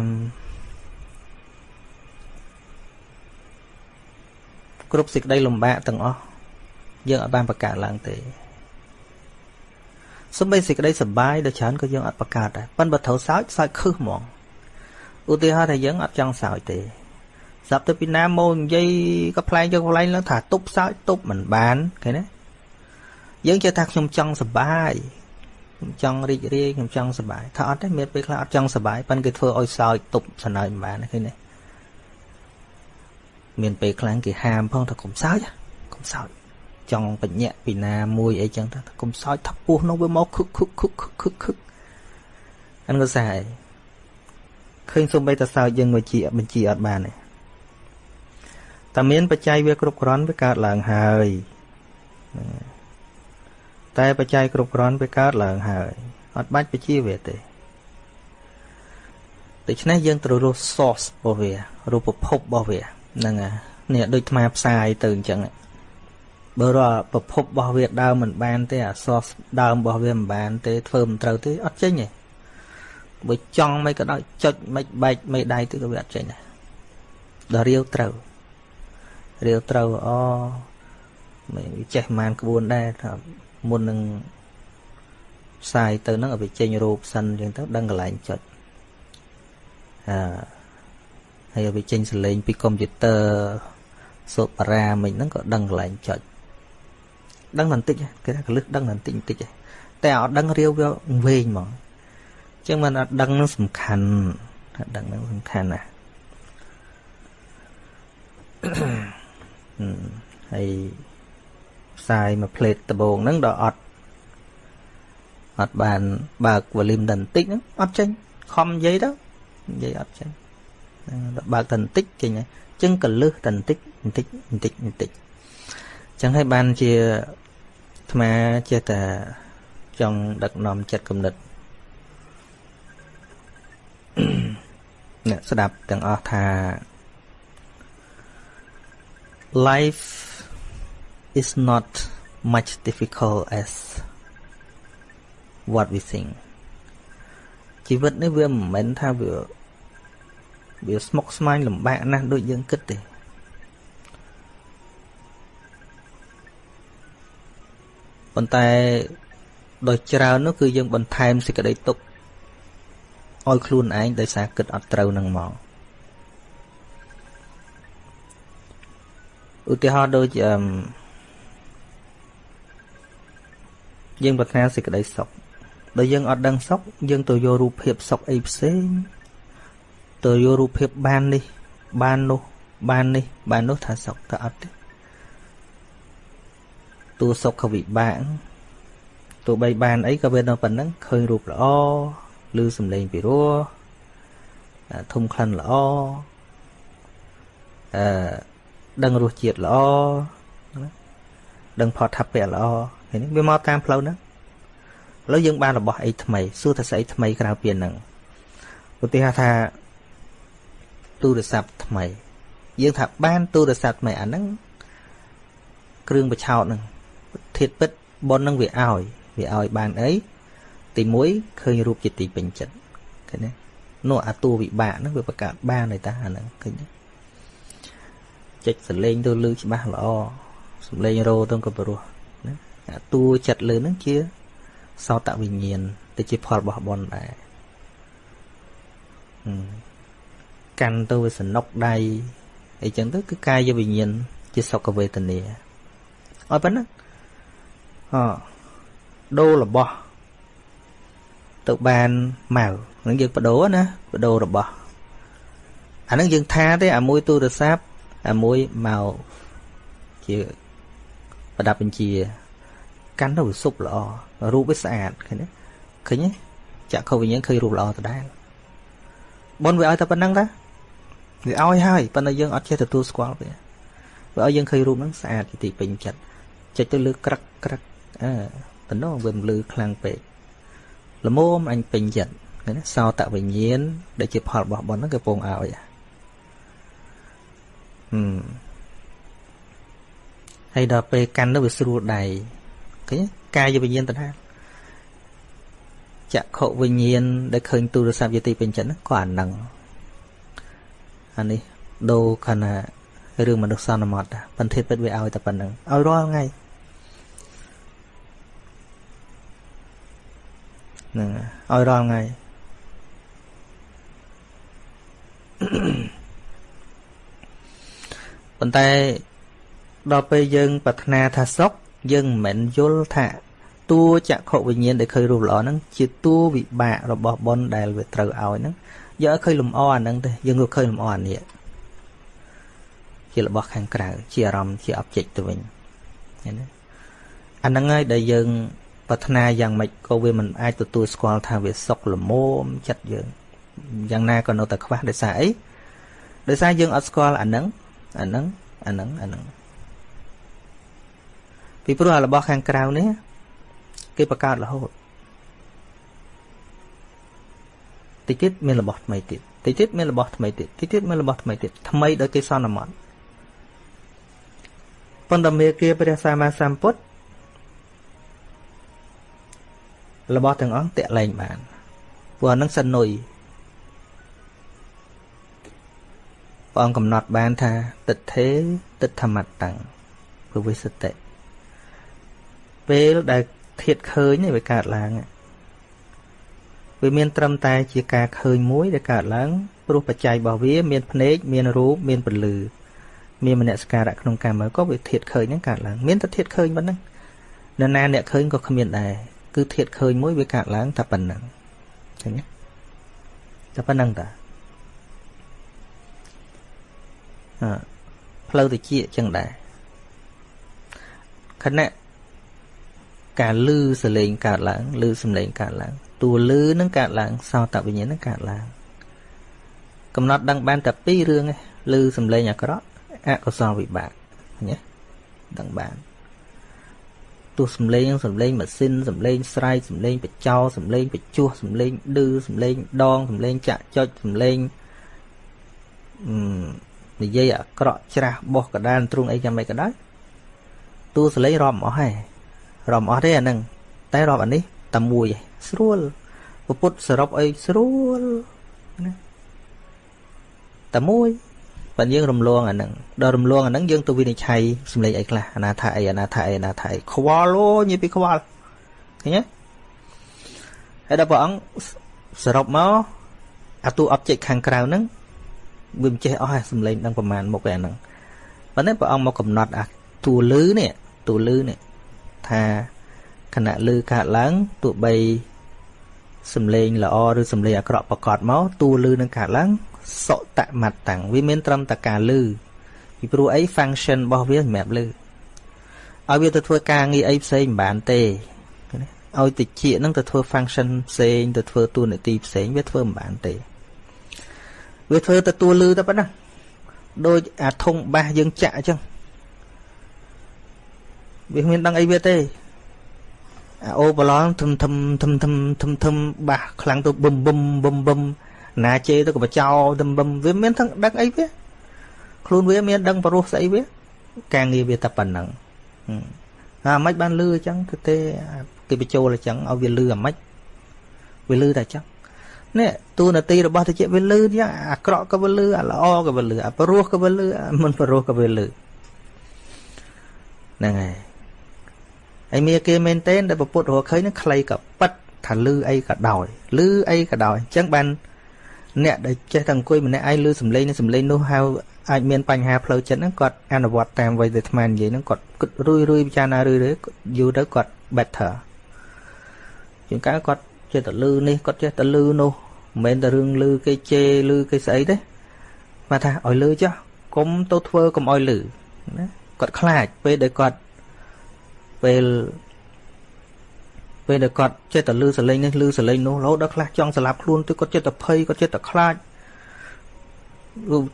A: គ្រប់សេចក្តីលំបាកទាំងអស់យើងអត់បានបង្កើតឡើងទេសំបីសេចក្តីសុបាយដ៏ច្រើនក៏យើងអត់បង្កើតដែរប៉ុន្តែបើត្រូវសើចសើចខឹសហ្មងឧទាហរណ៍ថាយើងអត់ចង់សើចទេស្រាប់ទៅពីណាមកនិយាយក៏ផ្លែងយកផ្លែងឡើងថាទប់សើចទប់មិនបានឃើញទេ យើងជឿថាខ្ញុំចង់សុបាយខ្ញុំចង់រីករាយខ្ញុំចង់សុបាយថាអត់ទេមានពេលខ្លះអត់ចង់សុបាយប៉ុន្តែគេធ្វើឲ្យសើចទប់សណើចមិនបានឃើញទេមានពេលខ្លាំងគេហាមផងថាកុំសើចកុំសើចចង់បញ្ញាក់ពីណាមួយអីចឹងថាកុំសើចថាពោះនោះវាមកខឹកខឹកខឹកខឹកខឹកខឹកអានក៏សាយឃើញសំបីតសើចយើងមកជាបញ្ជាអត់បានទេតែមានបច្ច័យវាគ្រប់គ្រាន់វាកើតឡើងហើយ តែបច្ច័យគ្រប់គ្រាន់វាកើតឡើងហើយអត់បាច់បជាវាទេដូច្នេះយើងត្រូវរស់ source របស់វារូបភពរបស់វាហ្នឹងហើយនេះដូចថ្មផ្សាយទៅអញ្ចឹងបើរកប្រភពរបស់វាដើមមិនបានទេអសរដើមរបស់វាមិនបាន ទេធ្វើមិនត្រូវទេអត់ចេញទេបើចង់មិនក៏ដោយចុចមិនបែកមិនដៃទៅក៏វាអត់ចេញដែរដល់រាវត្រូវរាវត្រូវអូមិនចេះប្រហែលក្បួនដែរថា មុននឹងផ្សាយទៅហ្នឹងឲ្យវាចេញរូបសិនអញ្ចឹងទៅដឹងកន្លែងចុចអឺហើយឲ្យវាចេញសលេងពីកុំព្យូទ័រសូបារ៉ាមិញហ្នឹងក៏ដឹងកន្លែងចុចដឹងបន្តិចគេថាកលឹះដឹងបន្តិចបន្តិចតែអត់ដឹងរាវវាវែងហ្មងអញ្ចឹងមិនអត់ដឹងនឹងសំខាន់ថាដឹងនឹងសំខាន់ណាហើយ ផ្សាយមួយផ្លេតដបងហ្នឹងដល់អត់អត់បានបើកវ៉ូលីមដល់បន្តិចហ្នឹងអត់ចេញខំនិយាយទៅនិយាយអត់ចេញដល់បើកដល់បន្តិចចេញហើយអញ្ចឹងកលឹះដល់បន្តិចបន្តិចបន្តិចបន្តិចអញ្ចឹងហើយបានជាថ្មចេះតែចង់ដឹកនាំចិត្តគំនិតអ្នកស្ដាប់ទាំងអស់ថា life is not much difficult as what we think ជីវិតនេះវាមិនមែនថាវាវាស្មុគស្មាញលំបាកណាស់ដូចយើងគិតទេប៉ុន្តែដោយច្រើននោះគឺយើងបន្ថែមសេចក្តីទុក្ខឲ្យខ្លួនឯងដោយសារគិតអត់ត្រូវនឹងមកឧទាហរណ៍ដូចអឺ យើងប្រាថ្នាសេចក្តីសុខដល់យើងអត់ដឹងសុខយើងទៅយករូបភាពសុខអីផ្សេងទៅយករូបភាពបាននេះ បាននោះបាននេះ បាននោះថាសុខតែអត់ទេតួសុខវិបាកទោះបីបានអីក៏វានៅប៉ុណ្ណឹងឃើញរូបល្អឬសំឡេងពីរោះធំក្លិនល្អអឺដឹងរសជាតិល្អដឹងផតថាពៈល្អ ឃើញវាមកតាមផ្លូវហ្នឹងឥឡូវយើងបានរបស់អីថ្មីសួរថាស្អីថ្មីក្រៅពីហ្នឹងឧទាហរណ៍ថាទូរស័ព្ទថ្មី យើងថាបានទូរស័ព្ទថ្មីអាហ្នឹងគ្រឿងបញ្ឆោតហ្នឹងធាតពិតប៉ុននឹងវាឲ្យវាឲ្យបានអីទី1ឃើញរូបជាទីពេញចិត្តឃើញទេនោះអាតួវិបាកហ្នឹងវាប្រកាសបានហើយតាអាហ្នឹងឃើញទេចុចសលេងទៅលឺច្បាស់ល្អសំលេងរោទៅក៏ព្រោះណាអា តួចិត្តលើហ្នឹងជាសោតវិញ្ញាណទៅជាផលរបស់បុណ្យដែរកាន់ទៅវាសនុកដៃអីចឹងទៅគឺកាយវិញ្ញាណជាសុខវេទនាឲ្យប៉ុណ្ណឹងអដូររបស់ទៅបានមកនឹងយើងបដូរណាបដូររបស់អានឹងយើងថាទេអាមួយទូរស័ព្ទអាមួយមកជាប្រដាប់បញ្ជា កាន់ទៅវាសុបល្អរូបវាស្អាតឃើញទេឃើញទេចាក់ខុសវិញ្ញាណឃើញរូបល្អដដែលបនវាឲ្យតែប៉ុណ្្នឹងតាវាឲ្យហើយប៉ុន្តែយើងអត់ចេះទទួលស្គាល់វាវាឲ្យយើងឃើញរូបហ្នឹងស្អាតជាទីពេញចិត្តចិត្តទៅលើក្រឹកក្រឹកអើតំណងវាមិនលឺខ្លាំងពេកល្មមអញពេញចិត្តឃណាសោតវិញ្ញាណដែលជាផលរបស់បុណ្យហ្នឹងគេពងឲ្យហឹមហើយដល់ពេលកាន់ទៅវាស្រួលដៃ ឃើញកាយវិញ្ញាណតថាចក្ខុវិញ្ញាណដែលឃើញទូរស័ព្ទយទីពេញចិត្តហ្នឹងក៏អានឹងអានេះដូរខណៈរឿងមនុស្សសន្មត់បន្តិចពិតវាឲ្យតែប៉ុណ្្នឹងឲ្យរាល់ថ្ងៃហ្នឹងឲ្យរាល់ថ្ងៃប៉ុន្តែដល់ពេលយើងប្រាថ្នាថាសុខ យើងមិនមែនយល់ថាតួចក្ខុវិញ្ញាណដែលឃើញរូបល្អហ្នឹងជាតួវិបាករបស់បុណ្យដែលវាត្រូវឲ្យហ្នឹងយកឲ្យឃើញលំអអាហ្នឹងទេយើងក៏ឃើញលំអអានេះជារបស់ខាងក្រៅជាអារម្មណ៍ជា object ទៅវិញឃើញទេអាហ្នឹងហើយដែលយើងប្រាថ្នាយ៉ាងម៉េចក៏វាមិនអាចទទួលស្គាល់ថាវាសុខល្មមចិត្តយើងយ៉ាងណាក៏នៅតែខ្វះដោយសារអីដោយសារយើងអត់ស្គាល់អាហ្នឹងអាហ្នឹងអាហ្នឹងអាហ្នឹង ពីព្រោះរបស់ខាងក្រៅនេះគេបង្កើតរហូតតិចទៀតមានរបស់ថ្មីទៀតតិចទៀតមានរបស់ថ្មីទៀតតិចទៀតមានរបស់ថ្មីទៀតថ្មីដោយគេសន្មត់ប៉ុន្តែមេគាព្រះសម្មាសម្ពុទ្ធរបស់ទាំងអង្គតាក់លែងបានព្រោះអានឹងសិននុយព្រះអង្គកំណត់បានថាទិដ្ឋេទិដ្ឋមត្តੰពវិសតិ ពេលដែលធាតឃើញវាកើតឡើងវាមានត្រឹមតែជាការឃើញមួយដែលកើតឡើងព្រោះបច្ច័យរបស់វា មានភ្នែកមានរូបមានពលឺមានមនសិការៈក្នុងកាមក៏វាធាតឃើញហ្នឹងកើតឡើងមានតែធាតឃើញប៉ុណ្ណឹងនរណាអ្នកឃើញក៏គ្មានដែរគឺធាតឃើញមួយវាកើតឡើងតែប៉ុណ្ណឹងឃើញទេតែប៉ុណ្ណឹងតាអឺផ្លូវតិចចឹងដែរខណៈ ការលឺសលេងកើតឡើងលឺសំឡេងកើតឡើងតួលឺនឹងកើតឡើងសោតវិញ្ញាណនឹងកើតឡើងកំណត់ដឹងបានតែពីររឿងឯងលឺសំឡេងអាក្រក់អកុសលវិបាកណាដឹងបានទោះសំឡេងសំឡេងម៉ាស៊ីនសំឡេងស្រែកសំឡេងបចោសំឡេងបជួសសំឡេងឌឺសំឡេងដងសំឡេងចាក់ចុចសំឡេងនិយាយអាក្រក់ច្រាស់បោះកដានទ្រូងអីយ៉ាងម៉េចក៏ដោយតួសំឡេងរាប់អស់ហើយ រាប់អស់ទេអាហ្នឹងតែរាប់អានេះតែមួយឯងស្រួលពុទ្ធសរុបអីស្រួលណាតែមួយបើយើងរំលងអាហ្នឹងដល់រំលងអាហ្នឹងយើងទៅវិនិច្ឆ័យសម្លេងអីខ្លះអាណាថាអីអាណាថាអីអាណាថាអីខ្វល់អូនិយាយពីខ្វល់ឃើញទេហើយដល់ព្រះអង្គសរុបមកអាទូ object ខាងក្រៅហ្នឹងវាមិនចេះអស់ហើយសម្លេងដឹងប្រមាណមុខឯហ្នឹងប៉ុន្តែព្រះអង្គមកកំណត់អាតួលឺនេះតួលឺនេះ ថាខណៈលឺកើតឡើងទោះបីសំឡេងល្អឬសំឡេងអាក្រក់ប្រកបមកតួលឺនឹងកើតឡើងសុតមត្តតាំងវាមានត្រឹមតែការលឺពីព្រោះអី function របស់វាសម្រាប់លឺឲ្យវាទៅធ្វើការងារអីផ្សេងមិនបានទេឲ្យតិចហ្នឹងទៅធ្វើ function ផ្សេងទៅធ្វើតួនាទីផ្សេងវាធ្វើមិនបានទេវាធ្វើតែតួលឺតែប៉ុណ្ណាដូចអាធុងបាសយើងចាក់អញ្ចឹង វាគ្មានដឹងអីវាទេអាអូបឡងធំធំធំធំធំធំបាសខ្លាំងទៅបឹមបឹមបឹមបឹមណាជេទៅក៏បចោធំបឹមវាមានទាំងដឹងអីវាខ្លួនវាមានដឹងប្រុសស្អីវាការងារវាតែប៉ុណ្ណឹងអាមិនបានលឺអញ្ចឹងគឺទេគេបញ្ចូលអញ្ចឹងឲ្យវាលឺអាមិនវាលឺតែអញ្ចឹងនេះទូនាទីរបស់តិចវាលឺយ៉ាងអាក្រក់ក៏វាលឺអាល្អក៏វាលឺអាប្រុសក៏វាលឺអាមិនប្រុសក៏វាលឺហ្នឹងហើយ ហើយមានគេមែនទែនដែលពុទ្ធរកឃើញនឹងខ្លីក៏ប៉ិតថាលឺអីក៏ដោយលឺអីក៏ដោយអញ្ចឹងបានអ្នកដែលចេះតែអង្គុយម្នាក់ឯងលឺសំឡេងនេះសំឡេងនោះហៅអាចមានបញ្ហាផ្លូវចិត្តហ្នឹងគាត់អនុវត្តតាមអ្វីដែលអាត្មានិយាយហ្នឹងគាត់គិតរួយរួយពិចារណារួយរួយយូរទៅគាត់ better ជាងកាលគាត់ចេះតែលឺនេះគាត់ចេះតែលឺនោះមិនមែនតែរឿងលឺគេជេរលឺគេស្អីទេមកថាឲ្យលឺចុះកុំទៅធ្វើកុំឲ្យលឺណាគាត់ខ្លាចពេលដែលគាត់ ពេលពេលដែលគាត់ចេះតែលឺសលេងនេះលឺសលេងនោះរហូតដល់ខ្លះចង់ស្លាប់ខ្លួនទៅគាត់ចេះតែភ័យគាត់ចេះតែខ្លាច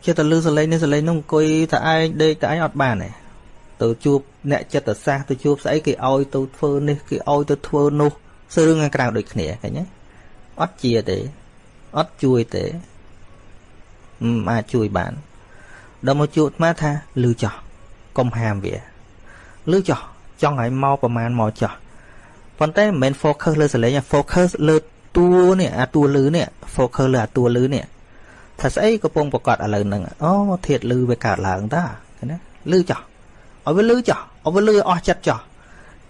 A: ចេះតែលឺសលេងនេះសលេងនោះអង្គុយតែឯងដេកតែឯងអត់បានទេទៅជួបអ្នកចិត្តសាស្ត្រទៅជួបស្អីគេឲ្យទៅធ្វើនេះគេឲ្យទៅធ្វើនោះសរឿងខាងក្រៅដូចគ្នាឃើញទេអត់ជាទេអត់ជួយទេមិនអាចជួយបានដល់មកជួបអាត្មាថាលឺចោះកុំហាមវាលឺចោះ ចង់ឲ្យមកប្រមាណមកចោះប៉ុន្តែមិនមែន focus លើសលេង focus លើតួនេះអាតួលឺនេះ focus លើអាតួលឺនេះថាស្អីកំពុងប្រកាសឥឡូវហ្នឹងអូធាតលឺវាកើតឡើងតាណាលឺចោះឲ្យវាលឺចោះឲ្យវាលឺអស់ចិត្តចោះ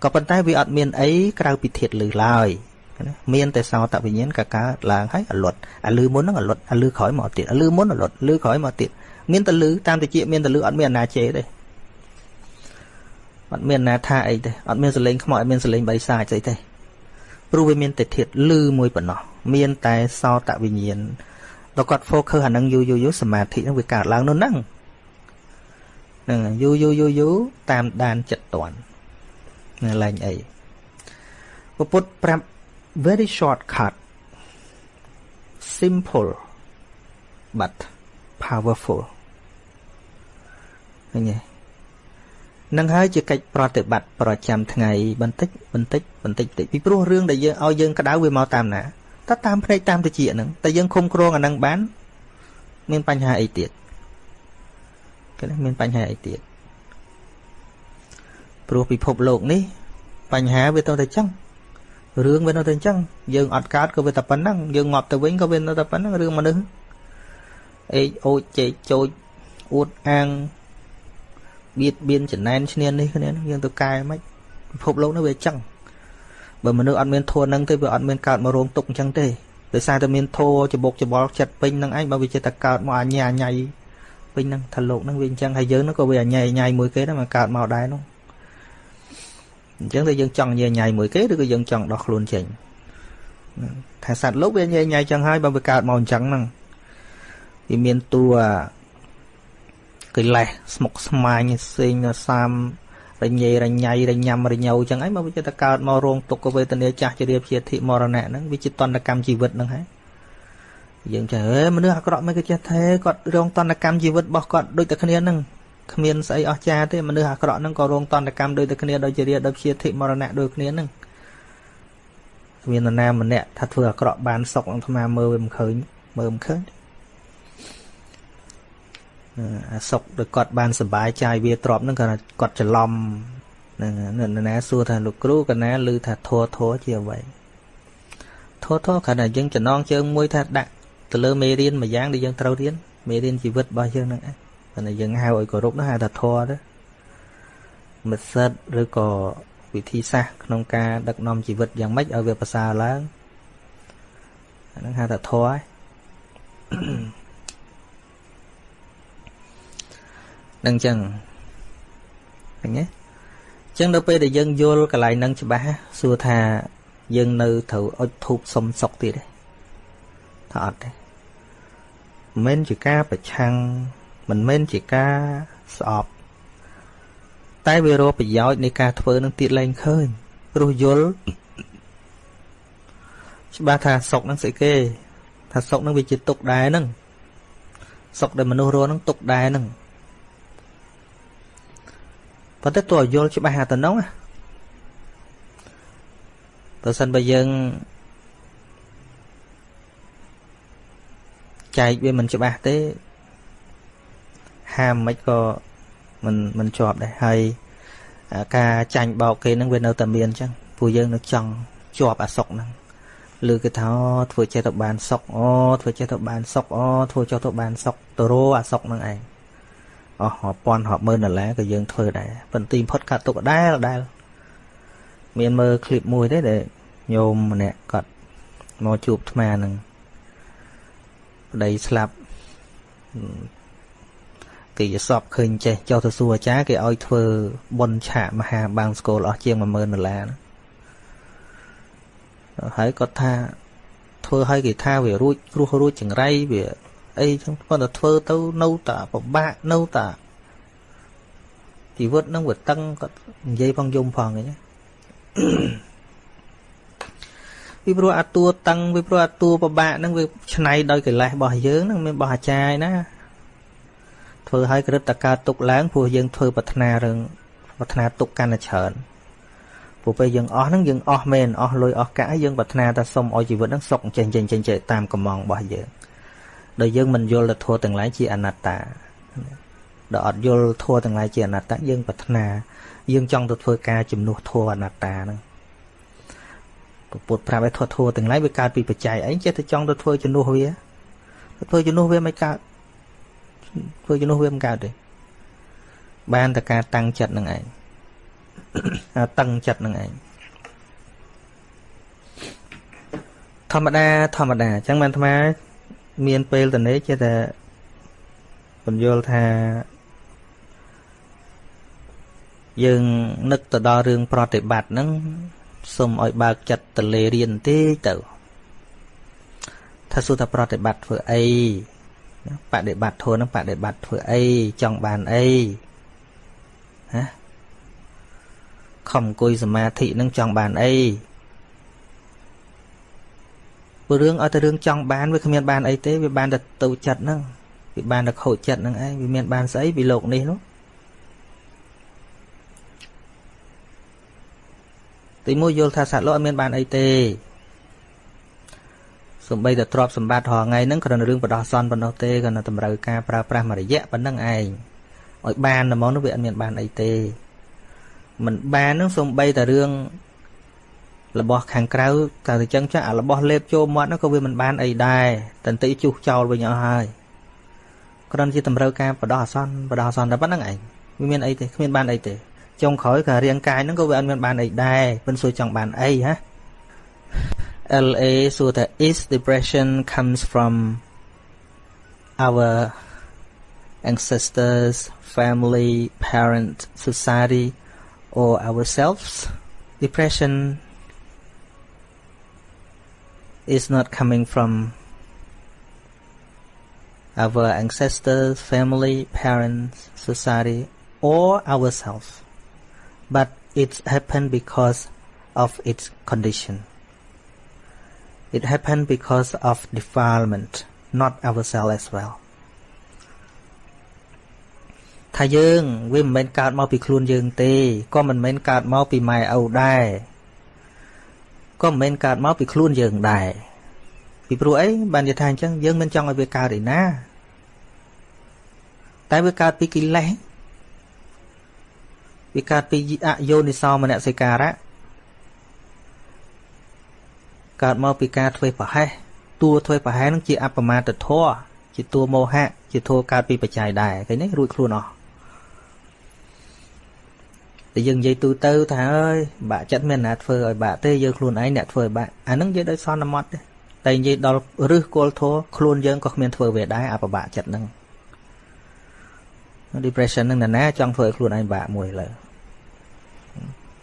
A: ក៏ប៉ុន្តែវាអត់មានអីក្រៅពីធាតលឺឡើយណាមានតែសោតវិញ្ញាណក៏កើតឡើងហើយអលត់អាលឺមុនហ្នឹងអលត់អាលឺក្រោយមកទៀតអាលឺមុនអលត់លឺក្រោយមកទៀតមានតែលឺតាមតិចមានតែលឺអត់មានអាណាជេទេ អត់មានណាថាអីទេអត់មានសលេងខ្មោចអត់មានសលេងបៃសាចស្អីទេព្រោះវាមានតែធាតលឺមួយប៉ុណ្ណោះមានតែសោតវិញ្ញាណដល់គាត់ focus អានឹងយូរយូរយូរសមាធិនឹងវាកើតឡើងនោះហ្នឹងហ្នឹងយូរយូរយូរយូរតាមដានចិត្តតន់ណាឡើងអីពុទ្ធប្រាប់ very shortcut simple but powerful ឃើញទេ នឹងហើយជាកិច្ចប្រតិបត្តិប្រចាំថ្ងៃបន្តិចបន្តិចបន្តិចបន្តិចពីព្រោះរឿងដែលយើងឲ្យយើងក្តៅវាមកតាមណាតើតាមភ្នែកតាមតិចហ្នឹងតែយើងឃុំគ្រងអាហ្នឹងបាន មានបញ្ហាអីទៀតគេមានបញ្ហាអីទៀតព្រោះពិភពលោកនេះ បញ្ហាវាទៅតែចឹងរឿងវានៅតែអញ្ចឹងយើងអត់កើតក៏វាតែប៉ុណ្ណឹងយើងងាប់ទៅវិញក៏វានៅតែប៉ុណ្ណឹងរឿងមនុស្សអេកអូចជែកចូលអួតអាង បៀតបៀនចំណែនឈ្នាននេះគ្នាយើងទៅកែមិនពិភពលោកនេះវាអញ្ចឹងបើមនុស្សអត់មានធัวនឹងទេវាអត់មានកើតមករោងទុកអញ្ចឹងទេដោយសារតែមានធัวច្បុកច្បល់ចិត្តពេញនឹងឯងបើវាចិត្តតែកើតមកអញ្ញាអញ្ញៃពេញនឹងថាលោកនឹងវាអញ្ចឹងហើយយើងនឹងក៏វាអញ្ញៃអញ្ញៃមួយគេដែរមកកើតមកដែរនោះអញ្ចឹងតែយើងចង់ញ៉ៃញ៉ៃមួយគេឬក៏យើងចង់ដោះខ្លួនចេញថាសត្វលោកវាញ៉ៃញ៉ៃចឹងហើយបើវាកើតមកអញ្ចឹងហ្នឹងវាមានតួ កិលេសស្មុកស្មាញផ្សេងសាមរញ៉េរញ៉ៃរញ៉ាំរញ៉ៅចឹងហើយមកវាចិត្តកើតមករោងទុក្ខវេទនាចាស់ជារៀបជាធិមរណៈហ្នឹងវាជាតន្តកម្មជីវិតហ្នឹងហើយយើងចេះហេមនុស្សអាក្រក់មិនក៏ចេះថាគាត់រងតន្តកម្មជីវិតរបស់គាត់ដូចតែគ្នាហ្នឹងគ្មានស្អីអស្ចារ្យទេមនុស្សអាក្រក់ហ្នឹងក៏រងតន្តកម្មដូចតែគ្នាដូចជារាដូចជាធិមរណៈដូចគ្នាហ្នឹងគ្មាននរណាម្នាក់ថាធ្វើអាក្រក់បានសុខនឹងអាត្មាមើលវាមិនឃើញមើលមិនឃើញ អាសុខដូចគាត់បានសុបាយចាយវាទ្របហ្នឹងគាត់គាត់ច្រឡំនឹងនរណាសួរថាលោកគ្រូកណាឮថាធัวធัวជាអ្វីធัวធัวគ្រាន់តែយើងចំណងជើងមួយថាដាក់ទៅលើមេរៀនមួយយ៉ាងដែលយើងត្រូវរៀនមេរៀនជីវិតរបស់យើងហ្នឹងឯងតែយើងហៅឲ្យគោរពនោះហៅថាធម៌ទៅមិត្តសិតឬក៏វិធីសាស្ត្រក្នុងការដឹកនាំជីវិតយ៉ាងម៉េចឲ្យវាប្រសើរឡើងអាហ្នឹងហៅថាធម៌ហើយ នឹងចឹងឃើញទេចឹងដល់ពេលដែលយើងយល់កន្លែងហ្នឹងច្បាស់សួរថាយើងនៅត្រូវអុជធូបសុំសុកទៀតទេថាអត់ទេមិនជាការប្រឆាំងមិនមែនជាការស្អប់តែវារកប្រយោជន៍នៃការធ្វើនឹងទៀតលែងឃើញព្រោះយល់ច្បាស់ថាសុកនឹងស្អីគេថាសុកនឹងវាជាទុកដែរហ្នឹងសុកដែលមនុស្សរស់នឹងទុកដែរហ្នឹង ប៉ុន្តែតើយល់ច្បាស់ហាទៅនោះបើសិនបើយើងចែកវាមិនច្បាស់ទេហាមមិនក៏មិនមិនជាប់ដែរហើយការចាញ់បោកគេនឹងវានៅតែមានអញ្ចឹងពួកយើងនៅចង់ជាប់អាសុកហ្នឹងឬគេថាធ្វើចេះទៅបានសុកអូធ្វើចេះទៅបានសុកអូធ្វើចុះទៅបានសុកទៅរអាសុកហ្នឹងឯង អស់រាប់ពាន់រាប់ម៉ឺនដុល្លារក៏យើងធ្វើដែរប៉ុន្តែផុតកាត់ទុកដែរដែរមានមើលឃ្លីបមួយទេដែលញោមម្នាក់គាត់មកជួបអាត្មានឹងប្តីស្លាប់គេយសពឃើញចេះចុះទៅសួរអាចារ្យគេឲ្យធ្វើបុណ្យឆាកមហាបាំងស្គលអស់ជាង10000ដុល្លារហើយគាត់ថាធ្វើឲ្យគេថាវារួចគ្រោះរួចចង្រៃវា អីចឹងគាត់ទៅធ្វើទៅនៅតែពិបាកនៅតែជីវិតនឹងវាតឹងគាត់និយាយផងយំផងអីពីព្រោះអាតួតឹងពីព្រោះអាតួពិបាកហ្នឹងវាឆ្នៃដោយកិលេសរបស់យើងហ្នឹងមានរបស់អាចារ្យណាធ្វើឲ្យក្រឹតតកើតទុកឡើងព្រោះយើងធ្វើប្រាថ្នារឿងប្រាថ្នាទុកកាន់តែច្រើនពព្រោះពេលយើងអស់ហ្នឹងយើងអស់មែនអស់លុយអស់កាក់ហើយយើងប្រាថ្នាថាសុំឲ្យជីវិតហ្នឹងសុខចេញចេញចេញចេញតាមកំងរបស់យើង ដោយយើងមិនយល់ទៅធัวទាំងឡាយជាអនត្តាដល់អត់យល់ធัวទាំងឡាយជាអនត្តាយើងប្រាថ្នាយើងចង់ទៅធ្វើការជំនួសធัวអនត្តាហ្នឹងពុទ្ធប្រាប់ឲ្យធัวធัวទាំងឡាយវាកើតពីបច្ច័យអីចេះតែចង់ទៅធ្វើជំនួសវាធ្វើជំនួសវាមិនកើតធ្វើជំនួសវាមិនកើតទេបានតែការតាំងចិត្តនឹងឯងតឹងចិត្តនឹងឯងធម្មតាធម្មតាអញ្ចឹងបានអាត្មា មានពេលតនេះចេះតែបញ្យល់ថាយើងនឹកទៅដល់រឿងប្រតិបត្តិហ្នឹងសូមឲ្យបើកចិត្តទៅលេរៀនទេទៅថាសួរថាប្រតិបត្តិធ្វើអីបដិបត្តិធម៌ហ្នឹងបដិបត្តិធ្វើអីចង់បានអីហ៎ខំអង្គុយសមាធិនឹងចង់បានអី ព្រោះរឿងឲ្យតែរឿងចង់បានវាគ្មានបានអីទេវាបានតែទៅចិត្តហ្នឹងវាបានតែខូចចិត្តហ្នឹងឯងវាមានបានស្អីពីលោកនេះនោះទីមួយយល់ថាសត្វលោកអត់មានបានអីទេសំបីតែទ្រព្យសម្បត្តិរាល់ថ្ងៃហ្នឹងគ្រាន់តែរឿងបដោះសន់ប៉ុណ្ណោះទេគ្រាន់តែតម្រូវការប្រើប្រាស់មួយរយៈប៉ុណ្ណឹងឯងឲ្យបានតែមកនោះវាអត់មានបានអីទេមិនបាននឹងសំបីតែរឿង របស់ខាងក្រៅតែទៅចឹងចាស់អារបស់លេបចូលមាត់នោះក៏វាមិនបានអីដែរតន្តិជុះចោលវិញអស់ហើយគ្រាន់ជាតម្រូវការបដោះអាសន្នបដោះអាសន្នតែប៉ុណ្្នឹងឯងវាមានអីទេគ្មានបានអីទេចុងក្រោយក៏រាងកាយហ្នឹងក៏វាអត់មានបានអីដែរមិនសួរចង់បានអីហ៎ LA សួរថា is depression comes from our ancestors family parent society or ourselves. Depression is not coming from our ancestors, family, parents, society, or ourselves, but it happened because of its condition. It happened because of defilement, not ourselves as well. ថាយើងវាមិនមែនកើតមកពីខ្លួនយើងទេក៏មិនមែនកើតមកពីម៉ែឪដែរ ក៏មិនមែនកើតមកពីខ្លួនយើងដែរពីព្រោះអីបាននិយាយថាអញ្ចឹងយើងមិនចង់ឲ្យវាកើតឯណា តែវាកើតពីកិលេសវាកើតពីអយោនិសោមនសិការៈកើតមកពីការធ្វើប្រហែសតួធ្វើប្រហែសនឹងជាអបមាទធរជាតួមោហៈជាធัวកើតពីបច្ច័យដែរឃើញទេរួចខ្លួនអស់ តែយើងនិយាយទូទៅថាអើយបាក់ចិត្តមានណាធ្វើឲ្យបាក់ទេយើងខ្លួនឯងអ្នកធ្វើឲ្យបាក់អានឹងនិយាយដោយសន្មត់ទេតែនិយាយដល់រឹសគល់ធัวខ្លួនយើងក៏គ្មានធ្វើវាដែរអាប្របាក់ចិត្តហ្នឹង depression ហ្នឹងណាចង់ធ្វើឲ្យខ្លួនឯងបាក់មួយលើ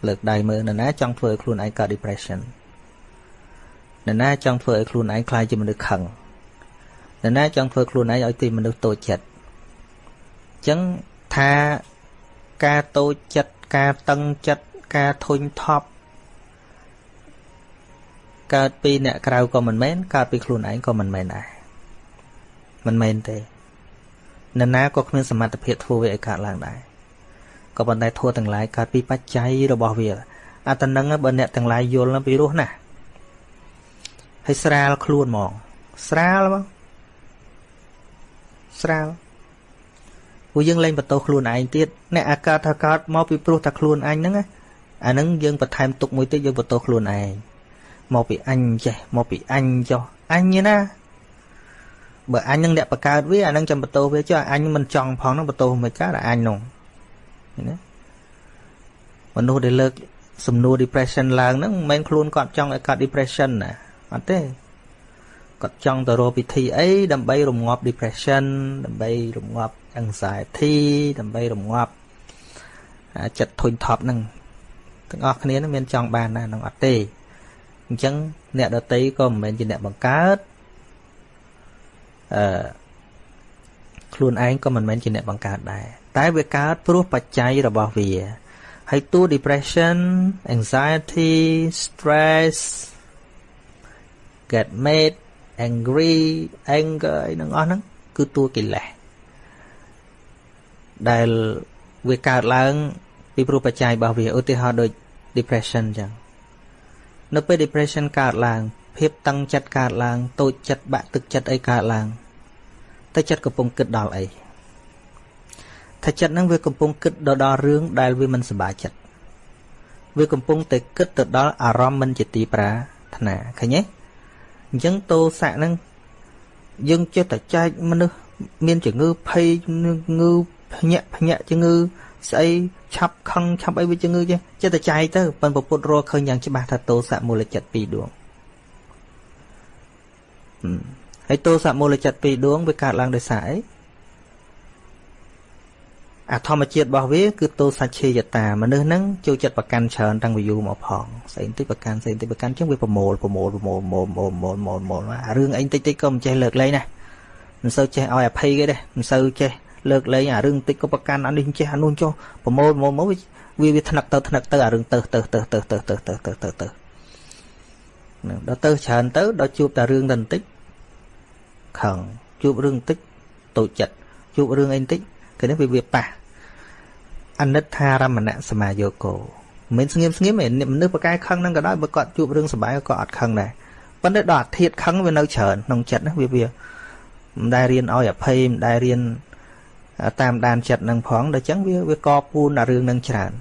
A: លើកដៃមើលណាចង់ធ្វើឲ្យខ្លួនឯងកើត depression ណាចង់ធ្វើឲ្យខ្លួនឯងខ្លាចជាមនុស្សខឹងណាចង់ធ្វើខ្លួនឯងឲ្យទីមនុស្សតូចចិត្តអញ្ចឹងថាការតូចចិត្ត ការតឹងចិត្តការធុញថប់កើតពីអ្នកក្រៅក៏មិនមែនកើតពីខ្លួនឯងក៏មិនមែនដែរមិនមែនទេនរណាក៏គ្មានសមត្ថភាពធ្វើវាឲ្យកើតឡើងដែរក៏ប៉ុន្តែធัวទាំងឡាយកើតពីបច្ច័យរបស់វាអាតនឹងបើអ្នកទាំងឡាយយល់ពីរោះណាហើយស្រាលខ្លួនហ្មងស្រាលហ្មងស្រាល ព្រោះយើងលែងបន្ទោសខ្លួនឯងទៀតអ្នកអាកើតថាកើតមកពីព្រោះតែខ្លួនអញហ្នឹងអាហ្នឹងយើងបន្ថែមទុកមួយទៀតយើងបន្ទោសខ្លួនឯងមកពីអញចេះមកពីអញចុះអញណាបើអញនឹងអ្នកបកើតវាអានឹងចាំបន្ទោសវាចុះអញមិនចង់ផងនឹងបន្ទោសមិនកើតអញនោះណាមនុស្សដែលលើកសំណួរ depression ឡើងហ្នឹងមិនមែនខ្លួនគាត់ចង់ឲ្យកើត depression ណាអត់ទេគាត់ចង់ទៅរកពិធីអីដើម្បីរងាប់ depression ដើម្បីរងាប់ anxiety ដើម្បីរងាប់ចិត្តធុញថប់ហ្នឹងទាំងអស់គ្នានឹងមានចង់បានណានឹងអត់ទេអញ្ចឹងអ្នកដតីក៏មិនមែនជាអ្នកបង្កើតអឺខ្លួនឯងក៏មិនមែនជាអ្នកបង្កើតដែរតែវាកើតព្រោះបច្ច័យរបស់វាហើយតួ depression anxiety stress get made angry anger អីហ្នឹងអស់ហ្នឹងគឺតួកិលេស ដែលវាកើតឡើង ពីព្រោះបច្ច័យរបស់វាឧទាហរណ៍ដូច depression ចឹងនៅពេល depression កើតឡើង ភាពតឹងចិត្តកើតឡើងតូចចិត្តបាក់ទឹកចិត្តអីកើតឡើងតែចិត្តកំពុងគិតដល់អីថាចិត្តហ្នឹងវាកំពុងគិតដល់រឿងដែលវាមិនសប្បាយចិត្តវាកំពុងតែគិតទៅដល់អារម្មណ៍មិនជាទីប្រាថ្នាឃើញទេអញ្ចឹងតោសៈហ្នឹងយើងចេះតែចែកមនុស្សមានជំងឺភ័យងឺ ភ្ញាក់ភ្ញាក់ជំងឺស្អីឆាប់ខឹងឆាប់អីវាជំងឺចេះចេះតែចែកទៅប៉ិនពពុទ្ធរកឃើញយ៉ាងច្បាស់ថាទោសៈមូលចិត្តពីរដួងហើយទោសៈមូលចិត្តពីរដួងវាកើតឡើងដោយសារអីអាធម្មជាតិរបស់វាគឺទោសច្ឆេយតាមនុស្សហ្នឹងចូលចិត្តប្រកាន់ច្រើនតាំងពីយូរមកផងស្អីបន្តិចប្រកាន់ស្អីបន្តិចប្រកាន់ចឹងវាប្រមូលប្រមូលប្រមូលប្រមូលប្រមូលប្រមូលប្រមូលរឿងអីបន្តិចតិចក៏មិនចេះលើកលែងណាមិនសូវចេះឲ្យអភ័យគេទេមិនសូវចេះ លើកលែងអារឿងតិចក៏ប្រកាន់អានេះចេះអានោះចុះប្រមូលប្រមូលមកវាវាថ្នឹកទៅថ្នឹកទៅអារឿងទៅទៅទៅទៅទៅទៅទៅទៅទៅទៅនឹងដល់ទៅច្រើនទៅដល់ជួបតែរឿងតែបន្តិចខឹងជួបរឿងបន្តិចតូចចិត្តជួបរឿងអីបន្តិចគឺនេះវាវាប៉ះអនិច្ចារមណសមាយោគោមិនស្ងៀមស្ងៀមឯមនុស្សប្រកែខឹងហ្នឹងក៏ដោយបើគាត់ជួបរឿងសុបាយក៏អត់ខឹងដែរប៉ុន្តែដល់អាធិធខឹងវានៅច្រើនក្នុងចិត្តណាវាវាមិនដែលរៀនឲ្យអភ័យមិនដែលរៀន តាមដានចិត្តនឹងផងដល់អញ្ចឹងវាវាកពូនដល់រឿងនឹងច្រើន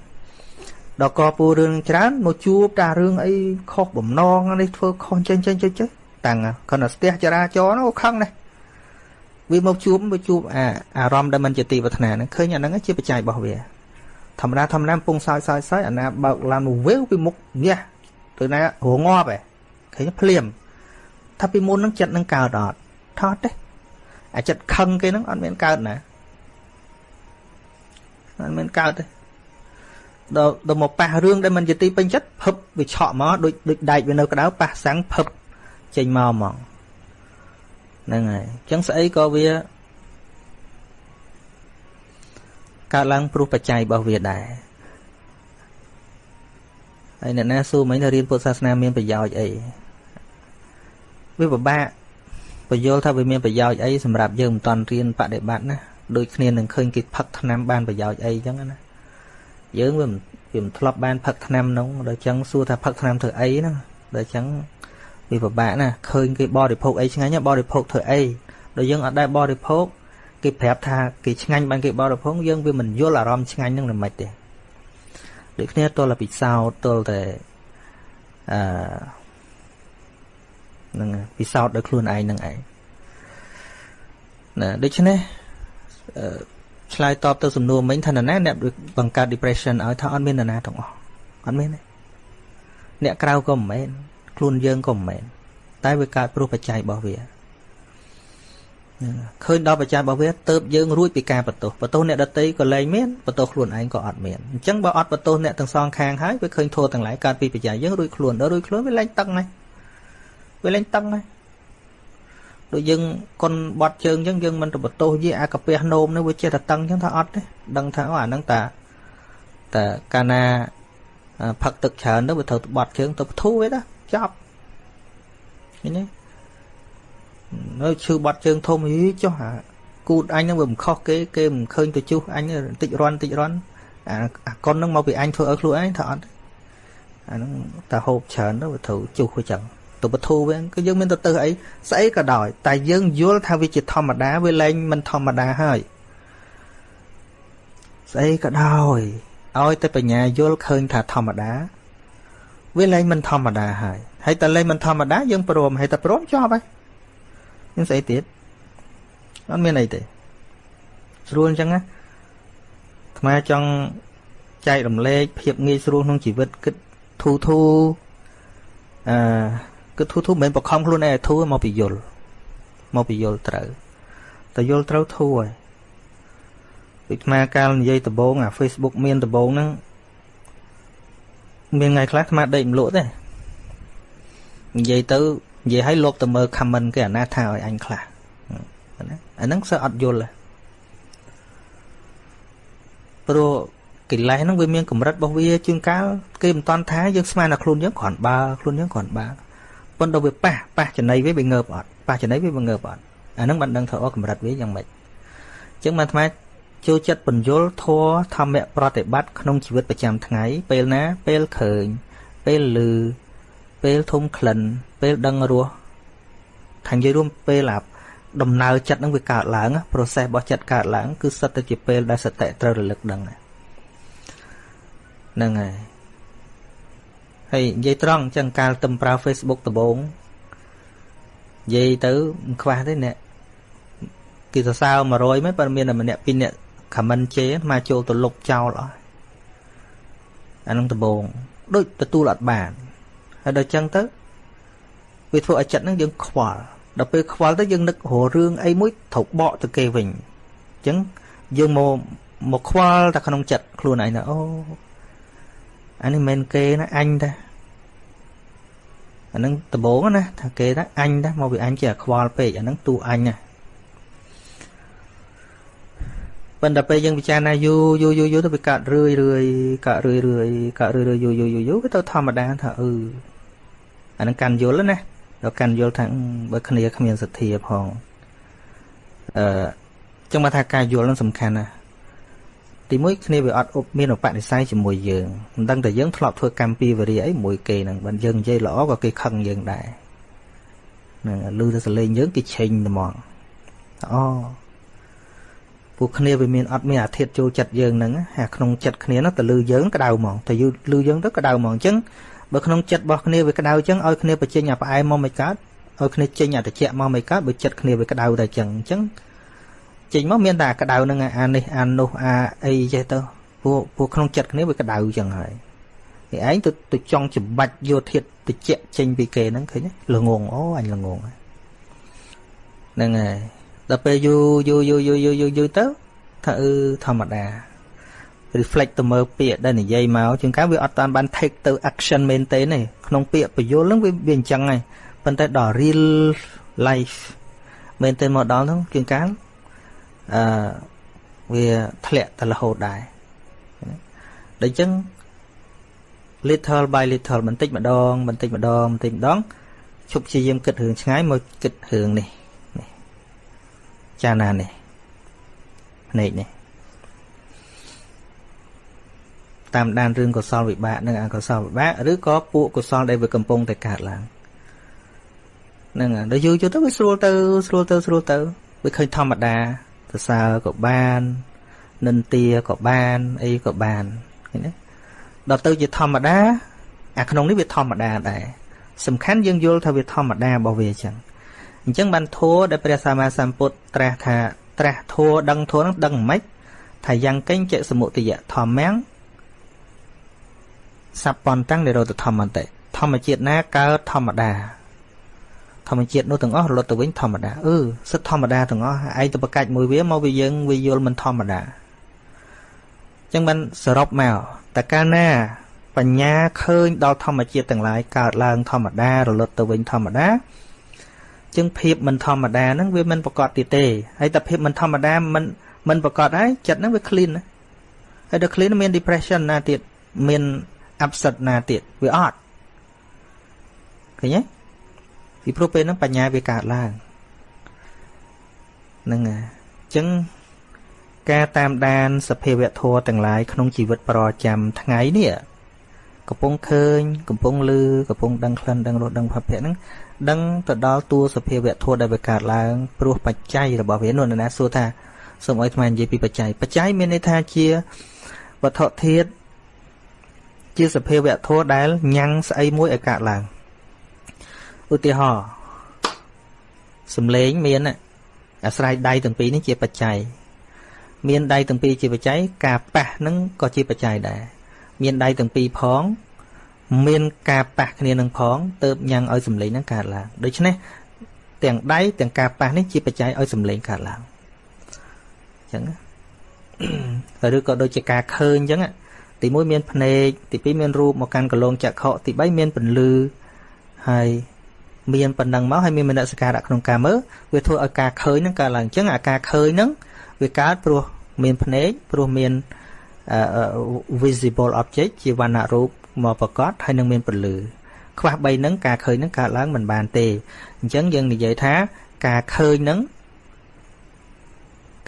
A: ដល់កពូរឿងច្រើនមកជួបតារឿងអីខុសបំណងនេះធ្វើខុសចេញចេញចេញចេញតាំងគាត់ទៅស្ទះចរាចរណ៍នោះខឹងណាស់វាមកជួបមកជួបអាអារម្មណ៍ដែលមិនជាទីប្រាថ្នាហ្នឹងឃើញអាហ្នឹងជាបច្ច័យរបស់វាធម្មតាធម្មតាពងសោយសោយសោយអាណាបើកឡានមកវេវពីមុខញ៉ះទៅណារងាប់ឯងឃើញភ្លាមថាពីមុនហ្នឹងចិត្តនឹងកើតអត់ថតទេអាចិត្តខឹងគេហ្នឹងអត់មានកើតណា អត់មានកើតទេដល់ដល់មកប៉ះរឿងដែលមិនជាទីពេញចិត្តភឹបវាឆក់មកដូចដូចដែកវានៅក្តៅប៉ះសាំងភឹបចេញមកហ្មងហ្នឹងហើយអញ្ចឹងស្អីក៏វាកើតឡើងព្រោះបច្ច័យរបស់វាដែរហើយអ្នកណាសួរមិញថារៀនពុទ្ធសាសនាមានប្រយោជន៍អីវាពិបាកបញ្យល់ថាវាមានប្រយោជន៍អីសម្រាប់យើងមិនតន់រៀនបដិបត្តិណា ដូចគ្នានឹងឃើញគេផឹកថ្នាំបានប្រយោជន៍អីចឹងណាយើងវាវាមិនធ្លាប់បានផឹកថ្នាំនោះដល់ចឹងសួរថាផឹកថ្នាំធ្វើអីណាដល់ចឹងវាពិបាកណាឃើញគេបរិភោគអីឆ្ងាញ់បរិភោគធ្វើអីដល់យើងអត់ដែលបរិភោគគេប្រាប់ថាគេឆ្ងាញ់បានគេបរិភោគយើងវាមិនយល់អារម្មណ៍ឆ្ងាញ់នឹងមិនទេដូចគ្នាទល់តែពិសោធន៍ទល់តែអឺនឹងពិសោធន៍ដោយខ្លួនឯងនឹងឯងណាដូច្នេះ ឆ្លើយតបទៅសំណួរមិញថាណាអ្នកបង្កើត depression ឲ្យថាអត់មាននរណាទាំងអស់អត់មានទេអ្នកក្រៅក៏មិនមែនខ្លួនយើងក៏មិនមែនតែវាកើតព្រោះបច្ច័យរបស់វាឃើញដល់បច្ច័យរបស់វាទៅយើងរួចពីការបន្ទោសបន្ទោសអ្នកដតីក៏លែងមានបន្ទោសខ្លួនឯងក៏អត់មានអញ្ចឹងបើអត់បន្ទោសអ្នកទាំងសងខាងហើយវាឃើញធัวទាំងឡាយកើតពីបច្ច័យយើងរួចខ្លួនដល់រួចខ្លួនវាលែងតឹងហើយវាលែងតឹងហើយ ដូចយើងកុនបត់ជើងអញ្ចឹងយើងមិនទៅបន្ទោសយីអាកាពះនោមនោះវាចេះតែតឹងអញ្ចឹងថាអត់ទេដឹងថាអូអាហ្នឹងតាតាកាលណាផឹកទឹកច្រើនទៅវាត្រូវបត់ជើងទៅបធូរវាណាចប់ឃើញទេនៅឈឺបាត់ជើងធំហីចុះអាគូតអញហ្នឹងវាមិនខុសគេគេមិនឃើញទៅជុះអញបន្តិចរន់បន្តិចរន់អាអាកុនហ្នឹងមកពីអញធ្វើឲ្យខ្លួនឯងថាអត់អាហ្នឹងតែហូបច្រើនទៅវាត្រូវជុះវាចឹង ទៅបធូវិញគឺយើងមានទៅទៅអីស្អីក៏ដោយតែយើងយល់ថាវាជាធម្មតាវាលែងមិនធម្មតាហើយស្អីក៏ដោយឲ្យតែបញ្ញាយល់ឃើញថាធម្មតាវាលែងមិនធម្មតាហើយហើយតែលែងមិនធម្មតាយើងព្រមហើយតែព្រមចប់ហើយមានស្អីទៀតអត់មានអីទេស្រួលអញ្ចឹងណាអាត្មាចង់ចែករំលែកភាពងាយស្រួលក្នុងជីវិតគិតធូធូអឺ គិតធូធូមិនមែនបខំខ្លួនឯងធូមកពីយល់មកពីយល់ត្រូវតែយល់ត្រូវធូហើយដូចអាកាលនិយាយដំបងអា Facebook មានដំបងហ្នឹងមានថ្ងៃខ្លះអាត្មាដេកមិនលក់ទេនិយាយទៅនិយាយឲ្យលបទៅមើល comment គេអាណាថាឲ្យអញខ្លះណាអាហ្នឹងសើអត់យល់ព្រោះកិលេសហ្នឹងវាមានកម្រិតរបស់វាជាងកាលគេមិនតន់ថាយើងស្មានតែខ្លួនយើងគ្រាន់បើខ្លួនយើងគ្រាន់បើ ប៉ុន្តែវាប៉ះប៉ះចំណៃវាវាងើបអត់ប៉ះចំណៃវាវាងើបអត់អាហ្នឹងបានដឹងថាអូកម្រិតវាយ៉ាងម៉េចអញ្ចឹងបានអាត្មាចូលចិត្តបញ្យលធัวធម្មៈប្រតិបត្តិក្នុងជីវិតប្រចាំថ្ងៃពេលណាពេលឃើញ ពេលឮពេលធំក្លិន ពេលដឹងរសថានិយាយរួមពេលអាដំណើរចិត្តនឹងវាកើតឡើង process របស់ចិត្តកើតឡើង គឺសិតតែជាពេលដែលសតិត្រូវរលឹកដឹងហ្នឹងហើយ ហើយនិយាយត្រង់អញ្ចឹងកាលទំប្រើ Facebook ដំបូងនិយាយទៅមិនខ្វះទេអ្នកគេសរសើរ100មែនប៉ុន្តែមានតែម្នាក់ពីរនាក់ comment ជេរមកចូលទៅលុបចោលអស់អានឹងដំបូងដូចទទួលអត់បានហើយដល់អញ្ចឹងទៅវាធ្វើឲ្យចិត្តនឹងយើងខ្វល់ដល់ពេលខ្វល់ទៅយើងនឹកររឿងអីមួយត្រូវបកទៅគេវិញអញ្ចឹងយើងមកមកខ្វល់តែក្នុងចិត្តខ្លួនឯងណាអូអានេះមិនគេណាអញតា អានឹងដំបងណាថាគេថាអញតាមកពីអញជាខ្វល់ពេកអានឹងទូអញណាប៉ុន្តែពេលយើងពិចារណាយូរយូរយូរយូរទៅវាកាត់រឿយរឿយកាត់រឿយរឿយកាត់រឿយរឿយយូរយូរយូរយូរវាទៅធម្មតាថាអឺអានឹងកាន់យល់ណាដល់កាន់យល់ថាបើគ្នាគ្មានសទ្ធាផងអឺចឹងមកថាការយល់នឹងសំខាន់ណាស់ ទីមួយគ្នាវាអត់មានឧបនិស្ស័យជាមួយយើងមិនដឹងតែយើងធ្លាប់ធ្វើកម្មពីវរិយអីមួយគេហ្នឹងបើយើងនិយាយល្អក៏គេខឹងយើងដែរហ្នឹងឮតែសលេងយើងគេឆេញត្មងអូពួកគ្នាវាមានអត់មានអាធិធចូលចិត្តយើងហ្នឹងអាក្នុងចិត្តគ្នានោះទៅលឺយើងក្តៅហ្មងតែយូរលឺយើងទៅក្តៅហ្មងអញ្ចឹងបើក្នុងចិត្តរបស់គ្នាវាក្តៅអញ្ចឹងឲ្យគ្នាបញ្ចេញអាផ្អែមមកមិនកើតឲ្យគ្នាចេញអាត្រជាក់មកមិនកើតបើចិត្តគ្នាវាក្តៅតែអញ្ចឹងអញ្ចឹង ចេញមកមានតែក្តៅនឹងអានេះអានោះអាអីចេះទៅពួកពួកក្នុងចិត្តគ្នាវាក្តៅអញ្ចឹងហើយនេះឯងទៅទៅចង់ច្បាច់យកធាតត្រជាក់ចេញពីគេហ្នឹងឃើញល្ងងអូអញល្ងងហ្នឹងហើយដល់ពេលយូរយូរយូរយូរយូរយូរយូរទៅថាអឺធម្មតា reflect ទៅមើលពាក្យដែលនិយាយមកជាងកាវាអត់តានបាន take ទៅ action មែនទេទេក្នុងពាក្យបញ្យលហ្នឹងវាវាអញ្ចឹងហើយប៉ុន្តែដល់ real life មែនទេមកដល់ហ្នឹងជាងកា អឺវាធ្លាក់ទៅរហូតដែរដូច្នេះ little by little បន្តិចម្ដងបន្តិចម្ដងបន្តិចម្ដងឈប់ព្យាយាមគិតរឿងឆ្ងាយមកគិតរឿងនេះនេះចាណានេះភ្នែកនេះតាមដានរឿងកុសលវិបាកនិងអកុសលវិបាកឬក៏ពួកកុសលដែលវាកំពុងតែកើតឡើងហ្នឹងដល់យូរយូរទៅវាស្រួលទៅស្រួលទៅស្រួលទៅវាឃើញធម្មតា សរសើរក៏បាននិន្ទាក៏បានអីក៏បានឃើញទេដល់ទៅជាធម្មតាអាក្នុងនេះវាធម្មតាដែរសំខាន់យើងយល់ថាវាធម្មតារបស់វាអញ្ចឹងអញ្ចឹងបានធัวដែលព្រះសម្មាសម្ពុទ្ធត្រាស់ថាត្រាស់ធัวដឹងធัวនឹងដឹងមិនថាយ៉ាងកេញចសមុទយៈធម្មំសัพពន្តាំងនិរោធធម្មន្តិធម្មជាតិណាកើតធម្មតា ធម្មជាតិនោះទាំងអស់រលត់ទៅវិញធម្មតាអឺសិតធម្មតាទាំងអស់ឯងទៅប្រកាច់មួយវាមកវាយើងវាយល់មិនធម្មតាអញ្ចឹងបានសរុបមកតើកាលណាបញ្ញាឃើញដល់ធម្មជាតិទាំងឡាយកើតឡើងធម្មតារលត់ទៅវិញធម្មតាចឹងភាពមិនធម្មតាហ្នឹងវាមិនប្រកបទៀតទេហើយតែភាពមិនធម្មតាមិនមិនប្រកបហើយចិត្តហ្នឹងវា clean ណាហើយដល់ clean មាន depression ណាទៀតមាន upset ណាទៀតវាអត់ឃើញទេ ពីព្រោះពេលហ្នឹងបញ្ញាវាកើតឡើងហ្នឹងហើយអញ្ចឹងការតាមដានសភាវៈធម៌ទាំងឡាយក្នុងជីវិតប្រចាំថ្ងៃនេះកំពុងឃើញកំពុងឮកំពុងដឹងក្លិនដឹងរសដឹងភពៈហ្នឹងដឹងទៅដល់តួសភាវៈធម៌ដែលវាកើតឡើងព្រោះបច្ច័យរបស់វានោះណាសួរថាសូមឲ្យថ្មនិយាយពីបច្ច័យបច្ច័យមានន័យថាជាវត្ថុធាតុជាសភាវៈធម៌ដែលញ៉ាំងស្អីមួយឲ្យកើតឡើង ឧទាហរណ៍សំឡេងមានអាស្រ័យដៃទាំងពីរនេះជាបច្ច័យមានដៃទាំងពីរជាបច្ច័យការប៉ះនឹងក៏ជាបច្ច័យដែរមានដៃទាំងពីរផង មានការប៉ះគ្នានឹងផងទៅញ៉ាំងឲ្យសំឡេងហ្នឹងកើតឡើងដូច្នេះទាំងដៃទាំងការប៉ះនេះជាបច្ច័យឲ្យសំឡេងកើតឡើងអញ្ចឹងឬក៏ដូចជាការឃើញអញ្ចឹងទី1មានភ្នែកទី2មានរូបមកកាន់កលងចក្ខុទី3មានពន្លឺហើយ មានប៉ុណ្ណឹងមកហើយមានមនសិការៈក្នុងការមើលវាធ្វើឲ្យការឃើញហ្នឹងកើតឡើងអញ្ចឹងអាការឃើញហ្នឹងវាកើតព្រោះមានភ្នែកព្រោះមាន visible object ជាវណ្ណរូបមកប្រកបហើយនឹងមានពន្លឺខ្វះ3ហ្នឹងការឃើញហ្នឹងកើតឡើងមិនបានទេអញ្ចឹងយើងនិយាយថាការឃើញហ្នឹង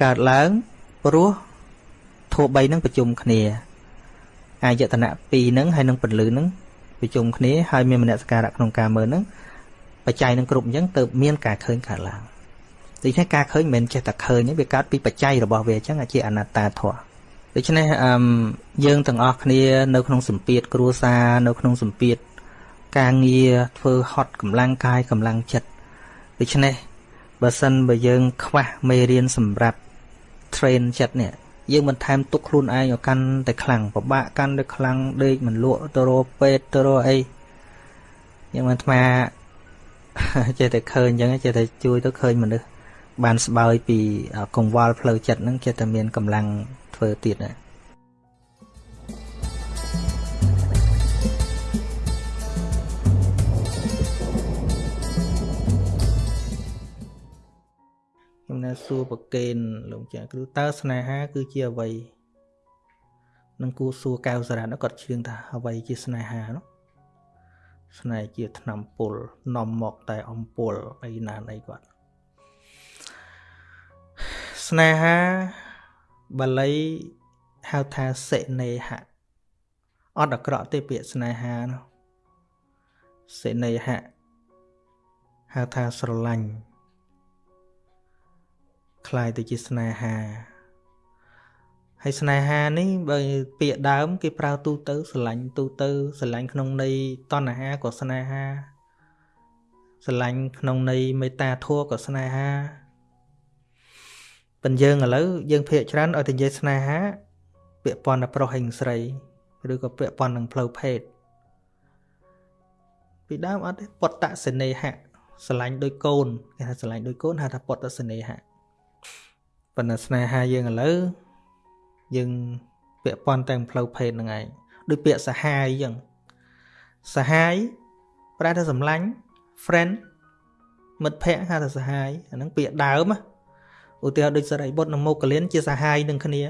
A: កើតឡើងព្រោះធัว3ហ្នឹងប្រជុំគ្នាអាយតនៈ2ហ្នឹងហើយនឹងពលឺហ្នឹងប្រជុំគ្នាហើយមានមនសិការៈក្នុងការមើលហ្នឹង បច្ច័យនឹងគ្រប់អញ្ចឹងទៅមានការឃើញកើតឡើងដូច្នេះការឃើញមិនមែនចេះតែឃើញទេវាកើតពីបច្ច័យរបស់វាអញ្ចឹងជាអនត្តាធម៌ដូច្នេះអឺយើងទាំងអស់គ្នានៅក្នុងសម្ពាធគ្រួសារនៅក្នុងសម្ពាធការងារធ្វើហត់កម្លាំងកាយកម្លាំងចិត្តដូច្នេះបើសិនបើយើង ខ្វះមេរៀនសម្រាប់ train ចិត្តនេះយើងបន្ថែមទុកខ្លួនឯងឲ្យកាន់តែខ្លាំងពិបាកកាន់តែខ្លាំងដេកមិនលក់ទៅរកពេទ្យទៅរកអីយើងមិនថ្ម ចេះតែឃើញអញ្ចឹងចេះតែជួយទៅឃើញមនុស្សបានស្បើយពីកង្វល់ផ្លូវចិត្តហ្នឹងចេះតែមានកម្លាំងធ្វើទៀតណាខ្ញុំនៅសួរប្រកេនលោកចាគ្រូតើស្នេហា គឺជាអ្វីនឹងគូសួរកៅសារ៉ាត់គាត់ជឿថាអ្វីជាស្នេហានោះ ស្នេហ៍ជាថ្នាំពុលនាំមកតែអំពុលអីណាណីគាត់ស្នេហាបាលីហៅថាសេនេហៈអត់អាក្រក់ទេពាក្យស្នេហានោះសេនេហៈហៅថាស្រឡាញ់คล้ายទៅជាស្នេហា ហើយស្នេហានេះបើពាក្យដើម គេប្រើទូទៅស្រឡាញ់ទូទៅស្រឡាញ់ក្នុងន័យតណ្ហាក៏ស្នេហាស្រឡាញ់ក្នុងន័យមេត្តាធម៌ក៏ស្នេហាប៉ុន្តែយើងឥឡូវយើងភាកច្រើនឲ្យតែនិយាយស្នេហា ពាក់ព័ន្ធតែប្រុសហើយស្រីឬក៏ពាក់ព័ន្ធនឹងផ្លូវភេទពីដើមអត់ទេពតសេនេហៈស្រឡាញ់ដោយកូនគេថាស្រឡាញ់ដោយកូនហៅថាពតសេនេហៈប៉ុន្តែស្នេហាយើងឥឡូវ យើងពាក់ព័ន្ធតែផ្លូវភេទហ្នឹងឯងដូចពាក្យសហាយអញ្ចឹងសហាយប្រែថាសម្លាញ់ friend មិត្តភ័ក្តិហៅថាសហាយអាហ្នឹងពាក្យដើមឧទាហរណ៍ដូចសរិបុត្រនិងមកលៀនជាសហាយនឹងគ្នា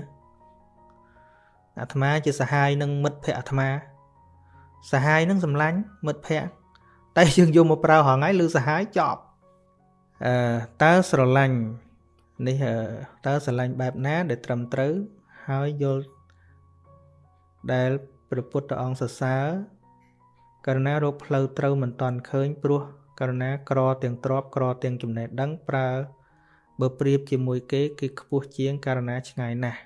A: អាត្មាជាសហាយនឹងមិត្តភ័ក្តិអាត្មាសហាយនឹងសម្លាញ់មិត្តភ័ក្តិតែយើងយកមកប្រើរហងៃឬសហាយចប់អឺតើស្រឡាញ់នេះតើស្រឡាញ់បែបណាដែលត្រឹមត្រូវ ហើយយល់ដែលព្រះពុទ្ធអង្គសរសើរករណារកផ្លូវត្រូវមិនតាន់ឃើញព្រោះករណាក្រទាំងទ្របក្រទាំងចំណេះដឹងប្រើបើប្រៀបជាមួយគេគឺខ្ពស់ជាងករណាឆ្ងាយណាស់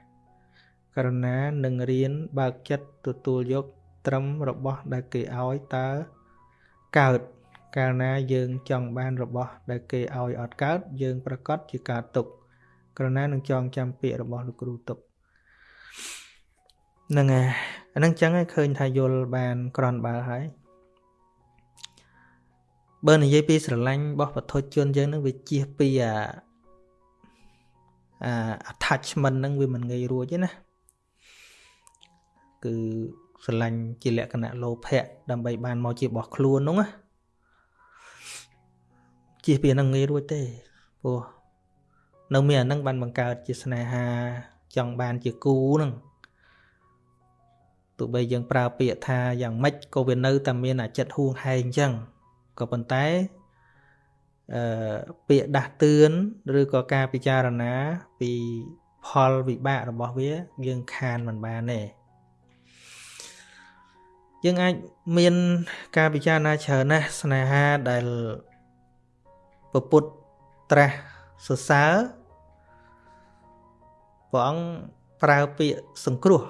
A: ករណានឹងរៀនបើកចិត្តទទួលយកត្រឹមរបស់ដែលគេឲ្យតើកើតកាលណាយើងចង់បានរបស់ដែលគេឲ្យអត់កើតយើងប្រកាសជាការទុកក្រណានឹងចងចាំពាក្យរបស់លោកគ្រូទុក ហ្នឹងហើយអាហ្នឹងចឹងឲ្យឃើញថាយល់បានក្រនបើហើយបើនិយាយពីស្រឡាញ់របស់បទជនយើងនឹងវាជៀសពីអាអា attachment ហ្នឹងវាមិនងាយរួចទេណាគឺស្រឡាញ់ជាលក្ខណៈលោភៈដើម្បីបានមកជារបស់ខ្លួននោះណាជិះពីហ្នឹងងាយរួចទេព្រោះនៅមានអាហ្នឹងបានបង្កើតជាស្នេហាចង់បានជាគូហ្នឹង ទោះបីយើងប្រើពាក្យថាយ៉ាងម៉េចក៏វានៅតែមានអាចិត្តហួងហែងអញ្ចឹងក៏ប៉ុន្តែអឺពាក្យដាស់តឿនឬក៏ការពិចារណាពីផលវិបាករបស់វាយើងខានមិនបានទេយើងអាចមានការពិចារណាច្រើនណាស់ស្នេហាដែលពពុទ្ធត្រាស់សរសើរព្រះអង្គប្រើពាក្យសង្គ្រោះ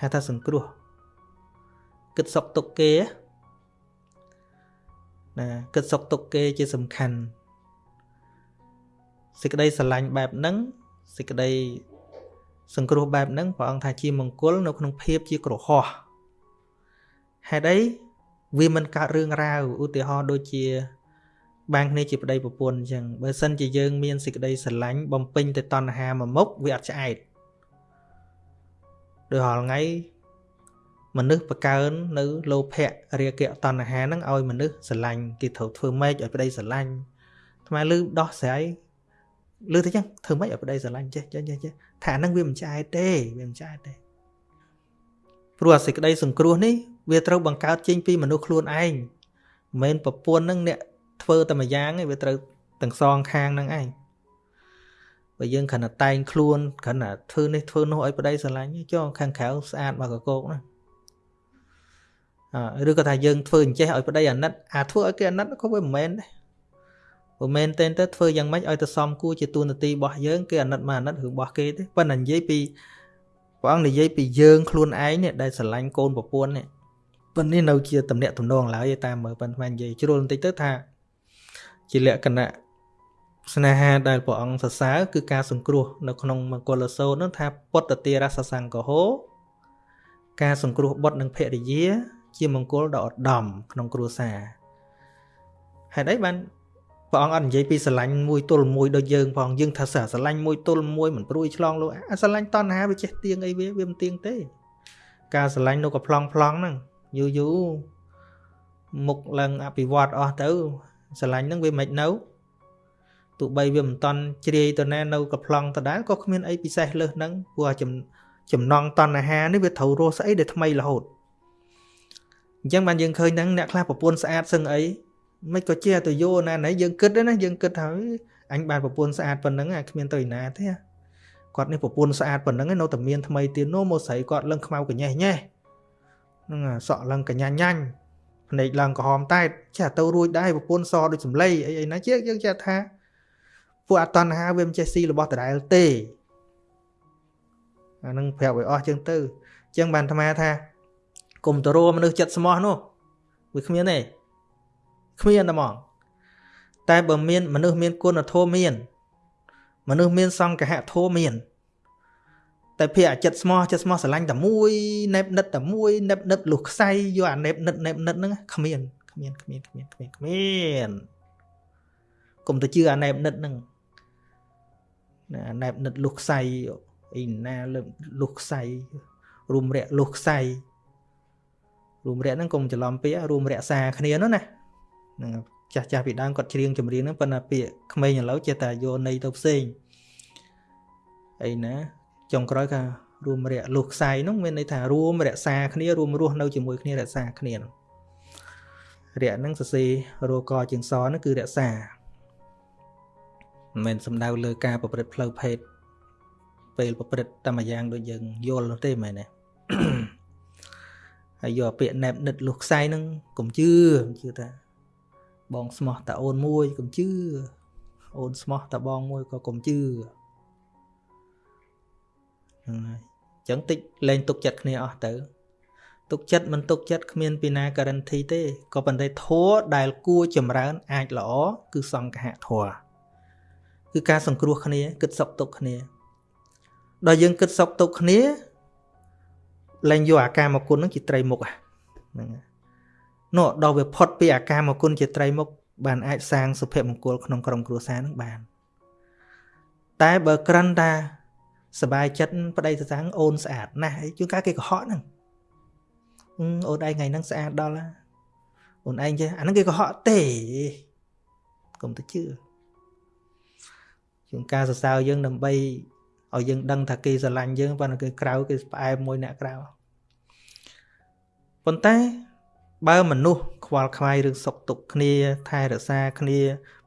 A: ហៅថាសង្គ្រោះគិតសុខទុក្ខគេណាគិតសុខទុក្ខគេជាសំខាន់សេចក្តីស្រឡាញ់បែបហ្នឹងសេចក្តីសង្គ្រោះបែបហ្នឹងព្រះអង្គថាជាមង្គលនៅក្នុងភាពជាក្រហោះហេតុអីវាមិនកើតរឿងរ៉ាវឧទាហរណ៍ដូចជាបានគ្នាជាប្តីប្រពន្ធអញ្ចឹងបើសិនជាយើងមានសេចក្តីស្រឡាញ់បំពេញទៅតណ្ហាមួយមុខវាអត់ឆ្អែត ដោយរាល់ថ្ងៃមនុស្សបកើននៅលោភៈរាគៈតណ្ហាហ្នឹងឲ្យមនុស្សស្រឡាញ់គេត្រូវធ្វើម៉េចឲ្យប្តីស្រឡាញ់ថ្មលឺដោះស្រាយលឺទៅចឹងធ្វើម៉េចឲ្យប្តីស្រឡាញ់ចេះចេះចេះថាហ្នឹងវាមិនឆ្អែតទេវាមិនឆ្អែតទេព្រោះអាសេចក្តីសង្គ្រោះនេះវាត្រូវបង្កើតចេញពីមនុស្សខ្លួនឯងមិនមែនប្រពន្ធនឹងអ្នកធ្វើតែមួយយ៉ាងទេវាត្រូវទាំងសងខាងហ្នឹងឯង បើយើងគ្រាន់តែតែងខ្លួនគ្រាន់តែធ្វើនេះធ្វើនោះឲ្យប្តីស្រឡាញ់ចុះខាងក្រៅស្អាតមកកកោកណាអឺឬក៏ថាយើងធ្វើអញ្ចេះឲ្យប្តីអាណិតអាធ្វើឲ្យគេអាណិតក៏វាមិនមែនដែរបើមែនទេទៅធ្វើយ៉ាងម៉េចឲ្យទៅសមគួរជាទូនាទីរបស់យើងគេអាណិតមកអាណិតរឿងរបស់គេទេប៉ុន្តែនិយាយពីព្រះអង្គនិយាយពីយើងខ្លួនឯងនេះដែលស្រឡាញ់កូនប្រពន្ធនេះប៉ុន្តែនេះនៅជាតំណាក់តំណងឡើយតាមមើលប៉ុន្តែនិយាយជ្រុលបន្តិចទៅថាជាលក្ខណៈ ស្នេហាដែលព្រះអង្គសរសើរគឺការសង្គ្រោះនៅក្នុងមង្គលសោតនោះថាពុទ្ធតិរសសង្កហោការសង្គ្រោះបុត្រនិងភរិយា ជាមង្គលដ៏ឧត្តមក្នុងគ្រួសារហេតុអីបានព្រះអង្គអត់និយាយពីស្រឡាញ់មួយទល់មួយដូចយើងផងយើងថាស្រឡាញ់មួយទល់មួយមិនព្រួយឆ្លងលោកអាស្រឡាញ់តណ្ហាវាចេះទៀងអីវាវាមិនទៀងទេ ការស្រឡាញ់នោះក៏ប្លង់ប្លង់ហ្នឹងយូរយូរមុខឡើងអភិវឌ្ឍអស់ទៅស្រឡាញ់ហ្នឹងវាមិននៅ ទោះបីវាមិនតន់ជ្រាយទៅណានៅកំ plong ដដែលក៏គ្មានអីពិសេសលើសហ្នឹងព្រោះចំណងតណ្ហានេះវាត្រូវរស់ស្អីដែលថ្មីរហូតអញ្ចឹងបានយើងឃើញហ្នឹងអ្នកខ្លះប្រពន្ធស្អាតសឹងអីមិនក៏ជាទៅយោណាណៃយើងគិតណាយើងគិតថាអញបានប្រពន្ធស្អាតប៉ុណ្ណឹងអាគ្មានទៅឯណាទេគាត់នេះប្រពន្ធស្អាតប៉ុណ្ណឹងនៅតែមានថ្មីទៀតនោះមកស្រីគាត់លឹងខ្មៅកញេះញេះហ្នឹងសក់លឹងកញ្ញាញ៉ាញ់ភ្នែកឡើងក្រហមតែតចេះទៅរួចដែរប្រពន្ធសដូចសំឡីអីអីណាជាយើងចេះថា ពួកអតណ្ហាវាមិនចេះស៊ីរបស់ដដែលទេអានឹងប្រាប់ឲ្យអស់ចឹងទៅអញ្ចឹងបានអាត្មាថាគុំទៅរមនុស្សចិត្តស្មោះនោះវាគ្មានទេគ្មានតែហ្មងតែបើមានមនុស្សមានគុណធម៌មាន មនុស្សមានសង្កហធម៌មានតែភាអាចិត្តស្មោះចិត្តស្មោះស្រឡាញ់តែមួយណែបនិតតែមួយណែបនិតលុះខ្សែយកអាណែបនិតណែបនិតហ្នឹងគ្មានគ្មានគ្មានគ្មានគ្មានគ្មានកុំទៅជឿអាណែបនិតហ្នឹង ណាណែបនិតលុះខ្សែអីណាលើលុះខ្សែរួមរយៈលុះខ្សែរួមរយៈហ្នឹងកុំច្រឡំពាក្យរួមរក្សាគ្នានោះណាហ្នឹងចាស់ចាស់ពីដើមគាត់ច្រៀងចម្រៀងហ្នឹងប៉ុន្តែពាក្យក្មេងឥឡូវចេះតែយកន័យទៅផ្សេងអីណាចុងក្រោយថារួមរយៈលុះខ្សែហ្នឹងមានន័យថារួមរក្សាគ្នារួមរស់នៅជាមួយគ្នារក្សាគ្នារយៈហ្នឹងសរសេររកជាងសហ្នឹងគឺរក្សា មិនមែនសំដៅលើការប្រព្រឹត្តផ្លូវភេទពេលប្រព្រឹត្តតែមួយយ៉ាងដូចយើងយល់នោះទេមែនទេហើយយកពាក្យណែបនិតលុះខ្សែហ្នឹងកុំជឿជឿថាបងស្មោះតាអូនមួយកុំជឿអូនស្មោះតាបងមួយក៏កុំជឿហ្នឹងហើយអញ្ចឹងតិចលែងទុកចិត្តគ្នាអស់ទៅទុកចិត្តមិនទុកចិត្តគ្មានពីណាការ៉ាន់ធីទេក៏ប៉ុន្តែធัวដែលគួរចម្រើនអាចល្អគឺសង្ឃៈធัว គឺការសង្គ្រោះគ្នាគិតសុខទុក្ខគ្នាដល់យើងគិតសុខទុក្ខគ្នាលែងយកអាការមកគុណនឹងជាត្រីមុខហ្នឹងនោះដល់វាផុតពីអាការមកគុណជាត្រីមុខបានអាចសាងសុភមង្គលក្នុងក្រុមគ្រួសារនឹងបាន តែបើក្រិនតាសบายចិត្តប្តីសាំងអូនស្អាតណាស់ជួនកាលគេកុហកហ្នឹងអូនឯងថ្ងៃហ្នឹងស្អាតដល់អូនឯងចេះអាហ្នឹងគេកុហកទេកុំទៅជឿ ជាងការសរសើរយើងដើម្បីឲ្យយើងដឹងថាគេស្រឡាញ់យើងប៉ុន្តែគេក្រៅគេផ្អែមមួយអ្នកក្រៅប៉ុន្តែបើមនុស្សខ្វល់ខ្វាយរឿងសុខទុក្ខគ្នា ថែរក្សាគ្នា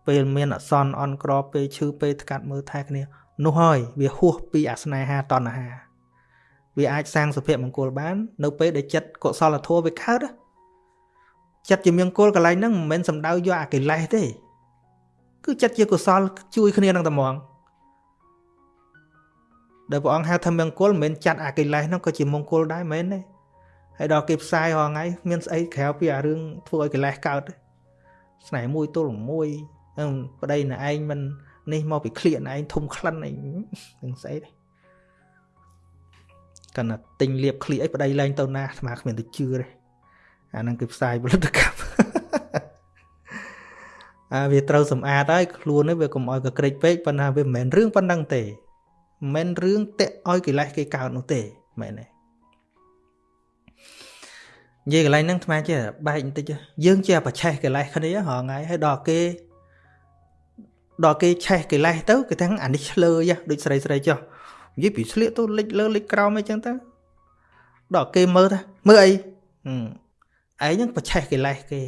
A: ពេលមានអសន្នអន់ក្រពេលឈឺពេលថ្កាត់មើលថែគ្នានោះហើយវាហួសពីអាស្នេហាតណ្ហាវាអាចសាងសុភមង្គលបាន នៅពេលដែលចិត្តកុសលធម៌វាកើតចិត្តជាមង្គលកន្លែងហ្នឹងមិនមែនសំដៅយកអាកិលេសទេ គឺចិត្តជាកុសល ជួយគ្នានឹងតែហ្មងដែលព្រះអង្គហៅថាមង្គលមិនមែនចាត់អាកិលេសហ្នឹងក៏ជាមង្គលដែរមែនទេហើយដល់គេផ្សាយរាល់ថ្ងៃមានស្អីក្រៅពីអារឿងធ្វើឲ្យកិលេសកើតស្នេហ៍មួយទល់មួយប្តីណែឯងមិននេះមកពីឃ្លៀកណែឯងធំក្លិនអីនឹងស្អីទេកណ្ណាទិញលៀបឃ្លៀកអីប្តីលែងទៅណាអាត្មាគ្មានទៅជឿទេអាហ្នឹងគឺផ្សាយផលិតកម្ម អាវាត្រូវសម្អាតហើយខ្លួននេះវាកុំឲ្យកក្រិចពេកប៉ុន្តែវាមិនមែនរឿងប៉ុណ្ណឹងទេមិនមែនរឿងតាក់ឲ្យកិលេសគេកើតនោះទេមែនទេនិយាយកន្លែងហ្នឹងថ្មចេះបែកបន្តិចយើងជាប្រឆេះកិលេសគ្នារហងៃហើយដល់គេដល់គេឆេះកិលេសទៅគេទាំងអានេះឆ្លើយដូចស្រីស្រីចុះនិយាយពីស្លៀកទៅលិចលើលិចក្រោមអីចឹងទៅដល់គេមើលថាមើលអីឯងហ្នឹងប្រឆេះកិលេសគេ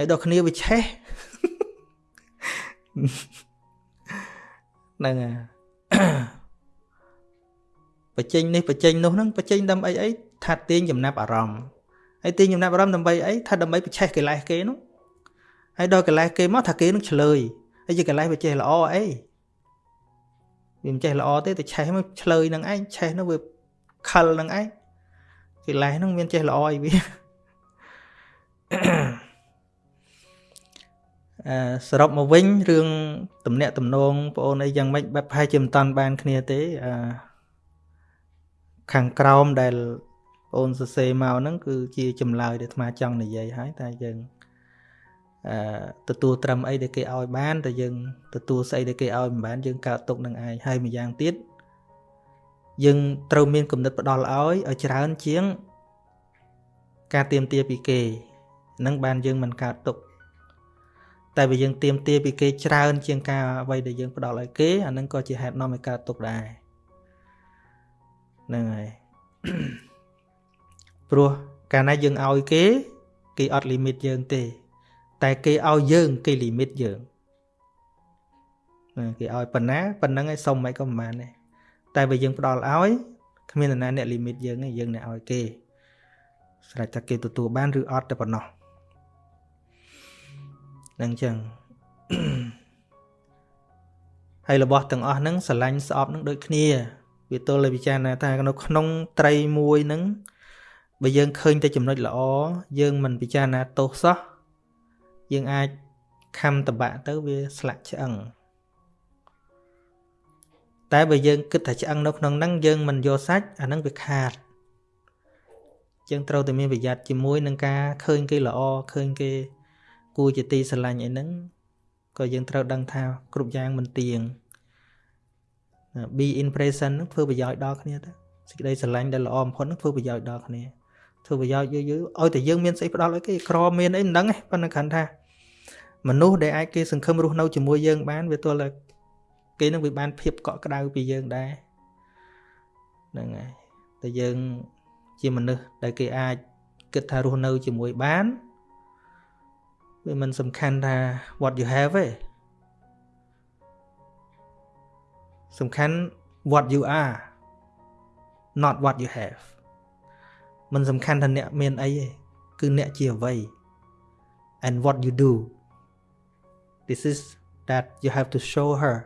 A: ហើយដល់គ្នាវាឆេះហ្នឹងហើយបញ្ចេញនេះបញ្ចេញនោះហ្នឹងបញ្ចេញដើម្បីអីថាទាញចំណាប់អារម្មណ៍ហើយទាញចំណាប់អារម្មណ៍ដើម្បីអីថាដើម្បីប្រឆេះកិលេសគេនោះហើយដល់កិលេសគេមកថាគេនឹងឆ្លើយហើយជាកិលេសវាចេះល្អអីវាមិនចេះល្អទេតែឆេះមកឆ្លើយនឹងឯងឆេះនោះវាខលនឹងឯងកិលេសហ្នឹងមានចេះល្អអីវាអឺ សរុបមកវិញរឿងតំណាក់តំណងបងអូនអីយ៉ាងម៉េចបែបប្រហែលជាមិនតាន់បានគ្នាទេអឺខាងក្រោមដែលបងអូនសរសេរមកហ្នឹងគឺជាចម្លើយដែលអាត្មាចង់និយាយហើយតែយើងអឺទទួលត្រឹមអីដែលគេឲ្យបានតែយើងទទួលស្អីដែលគេឲ្យមិនបានយើងកើតទុកនឹងឯងហើយម្យ៉ាងទៀតយើងត្រូវមានគំនិតផ្ដល់ឲ្យឲ្យច្រើនជាង ការទៀមទាពីគេនឹងបានយើងមិនកើតទុក តែបើយើងទៀមទាពីគេច្រើន ជាងការអ្វីដែលយើងផ្ដល់ឲ្យគេអានឹងក៏ជាហេតុនាំឲ្យកើតទុកដែរហ្នឹងហើយព្រោះកាលណាយើងឲ្យគេ គេអត់លីមីតយើងទេ តែគេឲ្យយើង គេលីមីតយើងគេឲ្យប៉ុណ្ណាប៉ុណ្ណឹងឯងសុំមិនក៏មិនបានដែរតែបើយើងផ្ដល់ឲ្យគ្មាននរណាអ្នកលីមីតយើងទេយើងអ្នកឲ្យគេស្រេចថាគេទទួលបានឬអត់តែប៉ុណ្ណោះ នឹងចឹងហើយរបស់ទាំងអស់ហ្នឹងស្រឡាញ់ស្អប់នឹងដូចគ្នា វាទល់តែពិចារណាថានៅក្នុងត្រីមួយហ្នឹងបើយើងឃើញតែចំណុចល្អយើងមិនពិចារណាទោសសោះយើងអាចខំតបាក់ទៅវាស្លាក់ឆ្អឹងតែបើយើងគិតថាឆ្អឹងនៅក្នុងហ្នឹងយើងមិនយកសាច់អាហ្នឹងវាខាតយើងត្រូវតែមានប្រយ័ត្នជាមួយនឹងការឃើញគេល្អឃើញគេ គួរជាទីស្រឡាញ់អីហ្នឹងក៏យើងត្រូវដឹងថាគ្រប់យ៉ាងមិនទៀង be in present នឹងធ្វើប្រយោជន៍ដល់គ្នាទៅសេចក្តីស្រឡាញ់ដែលល្អបំផុតនឹងធ្វើប្រយោជន៍ដល់គ្នាធ្វើប្រយោជន៍យូរយូរឲ្យតែយើងមានស្អីផ្ដល់ឲ្យគេក្រមានអីមិនដឹងទេប៉ុន្តែគ្រាន់ថាមនុស្សដែលអាចគេសង្ឃឹមរស់នៅជាមួយយើងបានវាទល់តែគេនឹងវាបានភាពកក់ក្ដៅពីយើងដែរហ្នឹងហើយតែយើងជាមនុស្សដែលគេអាចគិតថារស់នៅជាមួយបាន វាមិនសំខាន់ថា what you have ទេសំខាន់ what you are not what you have មិនសំខាន់ថាអ្នកមានអីទេគឺអ្នកជាអ្វី and what you do this is that you have to show her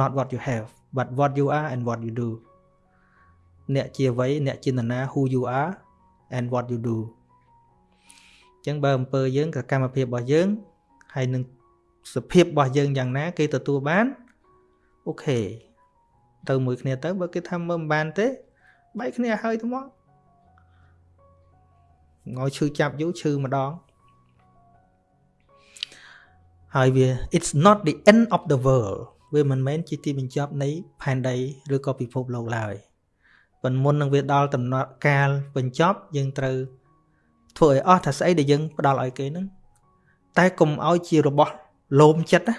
A: not what you have but what you are and what you do អ្នកជាអ្វីអ្នកជានរណា who you are and what you do ចឹងបើអំពើយើងសកម្មភាពរបស់យើងហើយនឹងសភាពរបស់យើងយ៉ាងណា គេទទួលបានអូខេទៅមួយគ្នាទៅបើគេថាមើលមិនបានទេបែកគ្នាហើយទៅមកងយឈឺចាប់យូរឈឺម្ដងហើយវា it's not the end of the world វាមិនមែនជាទីបញ្ចប់នៃផែនដីឬក៏ពិភពលោកឡើយប៉ុន្តែមុននឹងវាដល់ដំណើរកាលបញ្ចប់យើងត្រូវ ធ្វើឲ្យអស់ថាស្អីដែលយើងផ្ដល់ឲ្យគេហ្នឹងតែកុំឲ្យជារបស់លោមចិត្តណា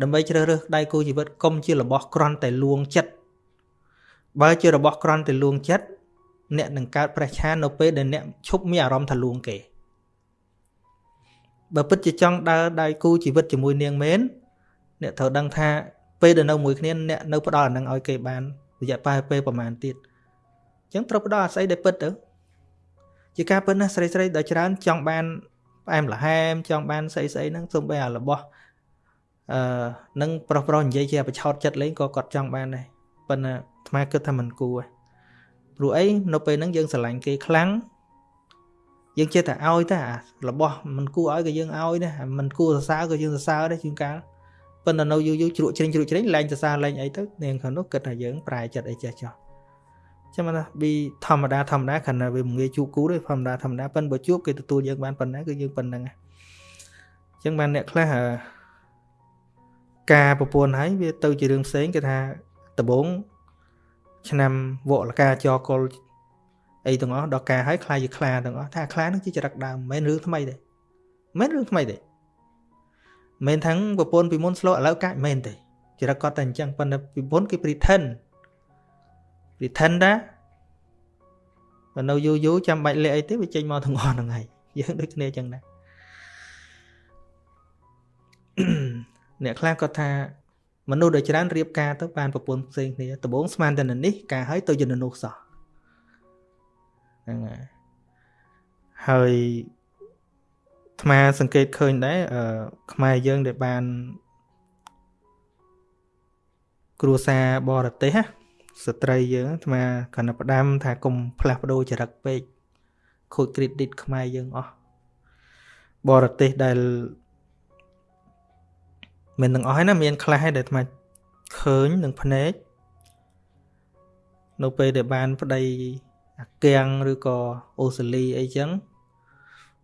A: ដើម្បីជ្រើសរើសដៃគូជីវិតកុំជារបស់ក្រន់តែលួងចិត្តបើជារបស់ក្រន់តែលួងចិត្តអ្នកនឹងកើតប្រេះឆាននៅពេលដែលអ្នកឈប់មានអារម្មណ៍ថាលួងគេបើពិតជាចង់ដើរដៃគូជីវិតជាមួយនាងមែនអ្នកត្រូវដឹងថាពេលដែលនៅមួយគ្នាអ្នកនៅផ្ដល់អានឹងឲ្យគេបានរយៈពេលពេលប្រហែលទៀតអញ្ចឹងត្រូវផ្ដល់អាស្អីដែលពិតទៅ ជាការពិតណាស់ស្រីស្រីដល់ច្រើនចង់បានផ្អែមល្ហែមចង់បានស្អីស្អីហ្នឹងសូម្បីអារបស់អឺនឹងប្រុសប្រុសនិយាយជាបឆោតចិត្តលេងក៏គាត់ចង់បានដែរប៉ុន្តែអាត្មាគិតថាមិនគួរព្រោះអីនៅពេលហ្នឹងយើងស្រឡាញ់គេខ្លាំងយើងចេះតែឲ្យតែរបស់មិនគួរឲ្យក៏យើងឲ្យដែរមិនគួរសរសើរក៏យើងសរសើរដែរជួនកាលប៉ុន្តែនៅយូរយូរជ្រក់ជ្រិញជ្រក់ជ្រិញលែងសរសើរលែងអីទៅនាងខាងនោះគិតថាយើងប្រែចិត្តអីចេះចោះ ចាំថាពីធម្មតាធម្មតាខណៈវាមិនងាយជួបគូទេធម្មតាធម្មតាប៉ុន្តែបើជួបគេទទួលយើងបានប៉ុណ្ណាគឺយើងប៉ុណ្្នឹងអញ្ចឹងបានអ្នកខ្លះការប្រពន្ធហើយវាទៅជារឿងផ្សេងគេថាដំបងឆ្នាំវកលកាចកលអីទាំងអស់ដល់ការហើយខ្លាយជាខ្លាទាំងអស់ថាខ្លានឹងជាចរិតដើមមិនមែនរឿងថ្មីទេមិនមែនរឿងថ្មីទេមិនថាំងប្រពន្ធពីមុនស្លោឥឡូវកាច់មិនមែនទេចរិតគាត់តែអញ្ចឹងប៉ុន្តែពីមុនគេ pretend pretend ដែរបើនៅយូរយូរចាំបាច់លាក់អីទេវាចេញមកទាំងអស់ហ្នឹងហើយយើងដូចគ្នាអញ្ចឹងដែរអ្នកខ្លះគាត់ថាមនុស្សដែលច្រើនរៀបការទៅបានប្រពន្ធផ្សេងគ្នាដំបូងស្មានតែនេះការហើយទៅយន្តនោះសោះហ្នឹងហើយហើយអាត្មាសង្កេតឃើញដែរអឺខ្មែរយើងដែលបានគ្រួសារបរទេសណា ស្ត្រីយើងអាត្មាកណ្ដផ្ដាំថាកុំផ្លាស់ប្ដូរចរិតពេកខូច credit ខ្មែរយើងអស់បរទេសដែលមិនទាំងអស់ហើយណាមានខ្លះហើយដែលអាត្មាឃើញនឹងភ្នែកនៅពេលដែលបានប្តីអាកាំងឬក៏អូស្ត្រាលីអីចឹង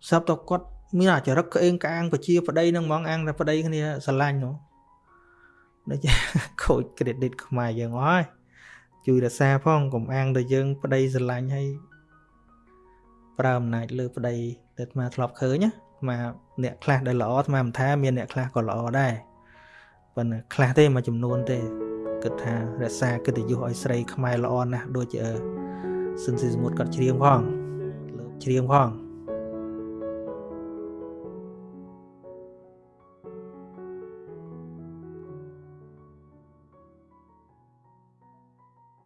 A: សពតគាត់មានអាចរិតក្អេងក្អាងបជាប្តីនឹងហ្មងអាំងតែប្តីគ្នាស្រឡាញ់នោះដូចខូច credit ខ្មែរយើងអស់ហើយ ជួយរក្សាផងកុំអាំងតែយើងប្តីស្រឡាញ់ហើយប្រើអំណាចលើប្តីដែលអាត្មាធ្លាប់ឃើញណាអាត្មាអ្នកខ្លះដែលល្អអាត្មាមិនថាមានអ្នកខ្លះក៏ល្អដែរប៉ុន្តែខ្លះទេមួយចំនួនទេគិតថារក្សាកិត្តិយសឲ្យស្រីខ្មែរល្អណាស់ដូចជាសិនស៊ីសមុទ្រគាត់ច្រៀងផងលើកច្រៀងផង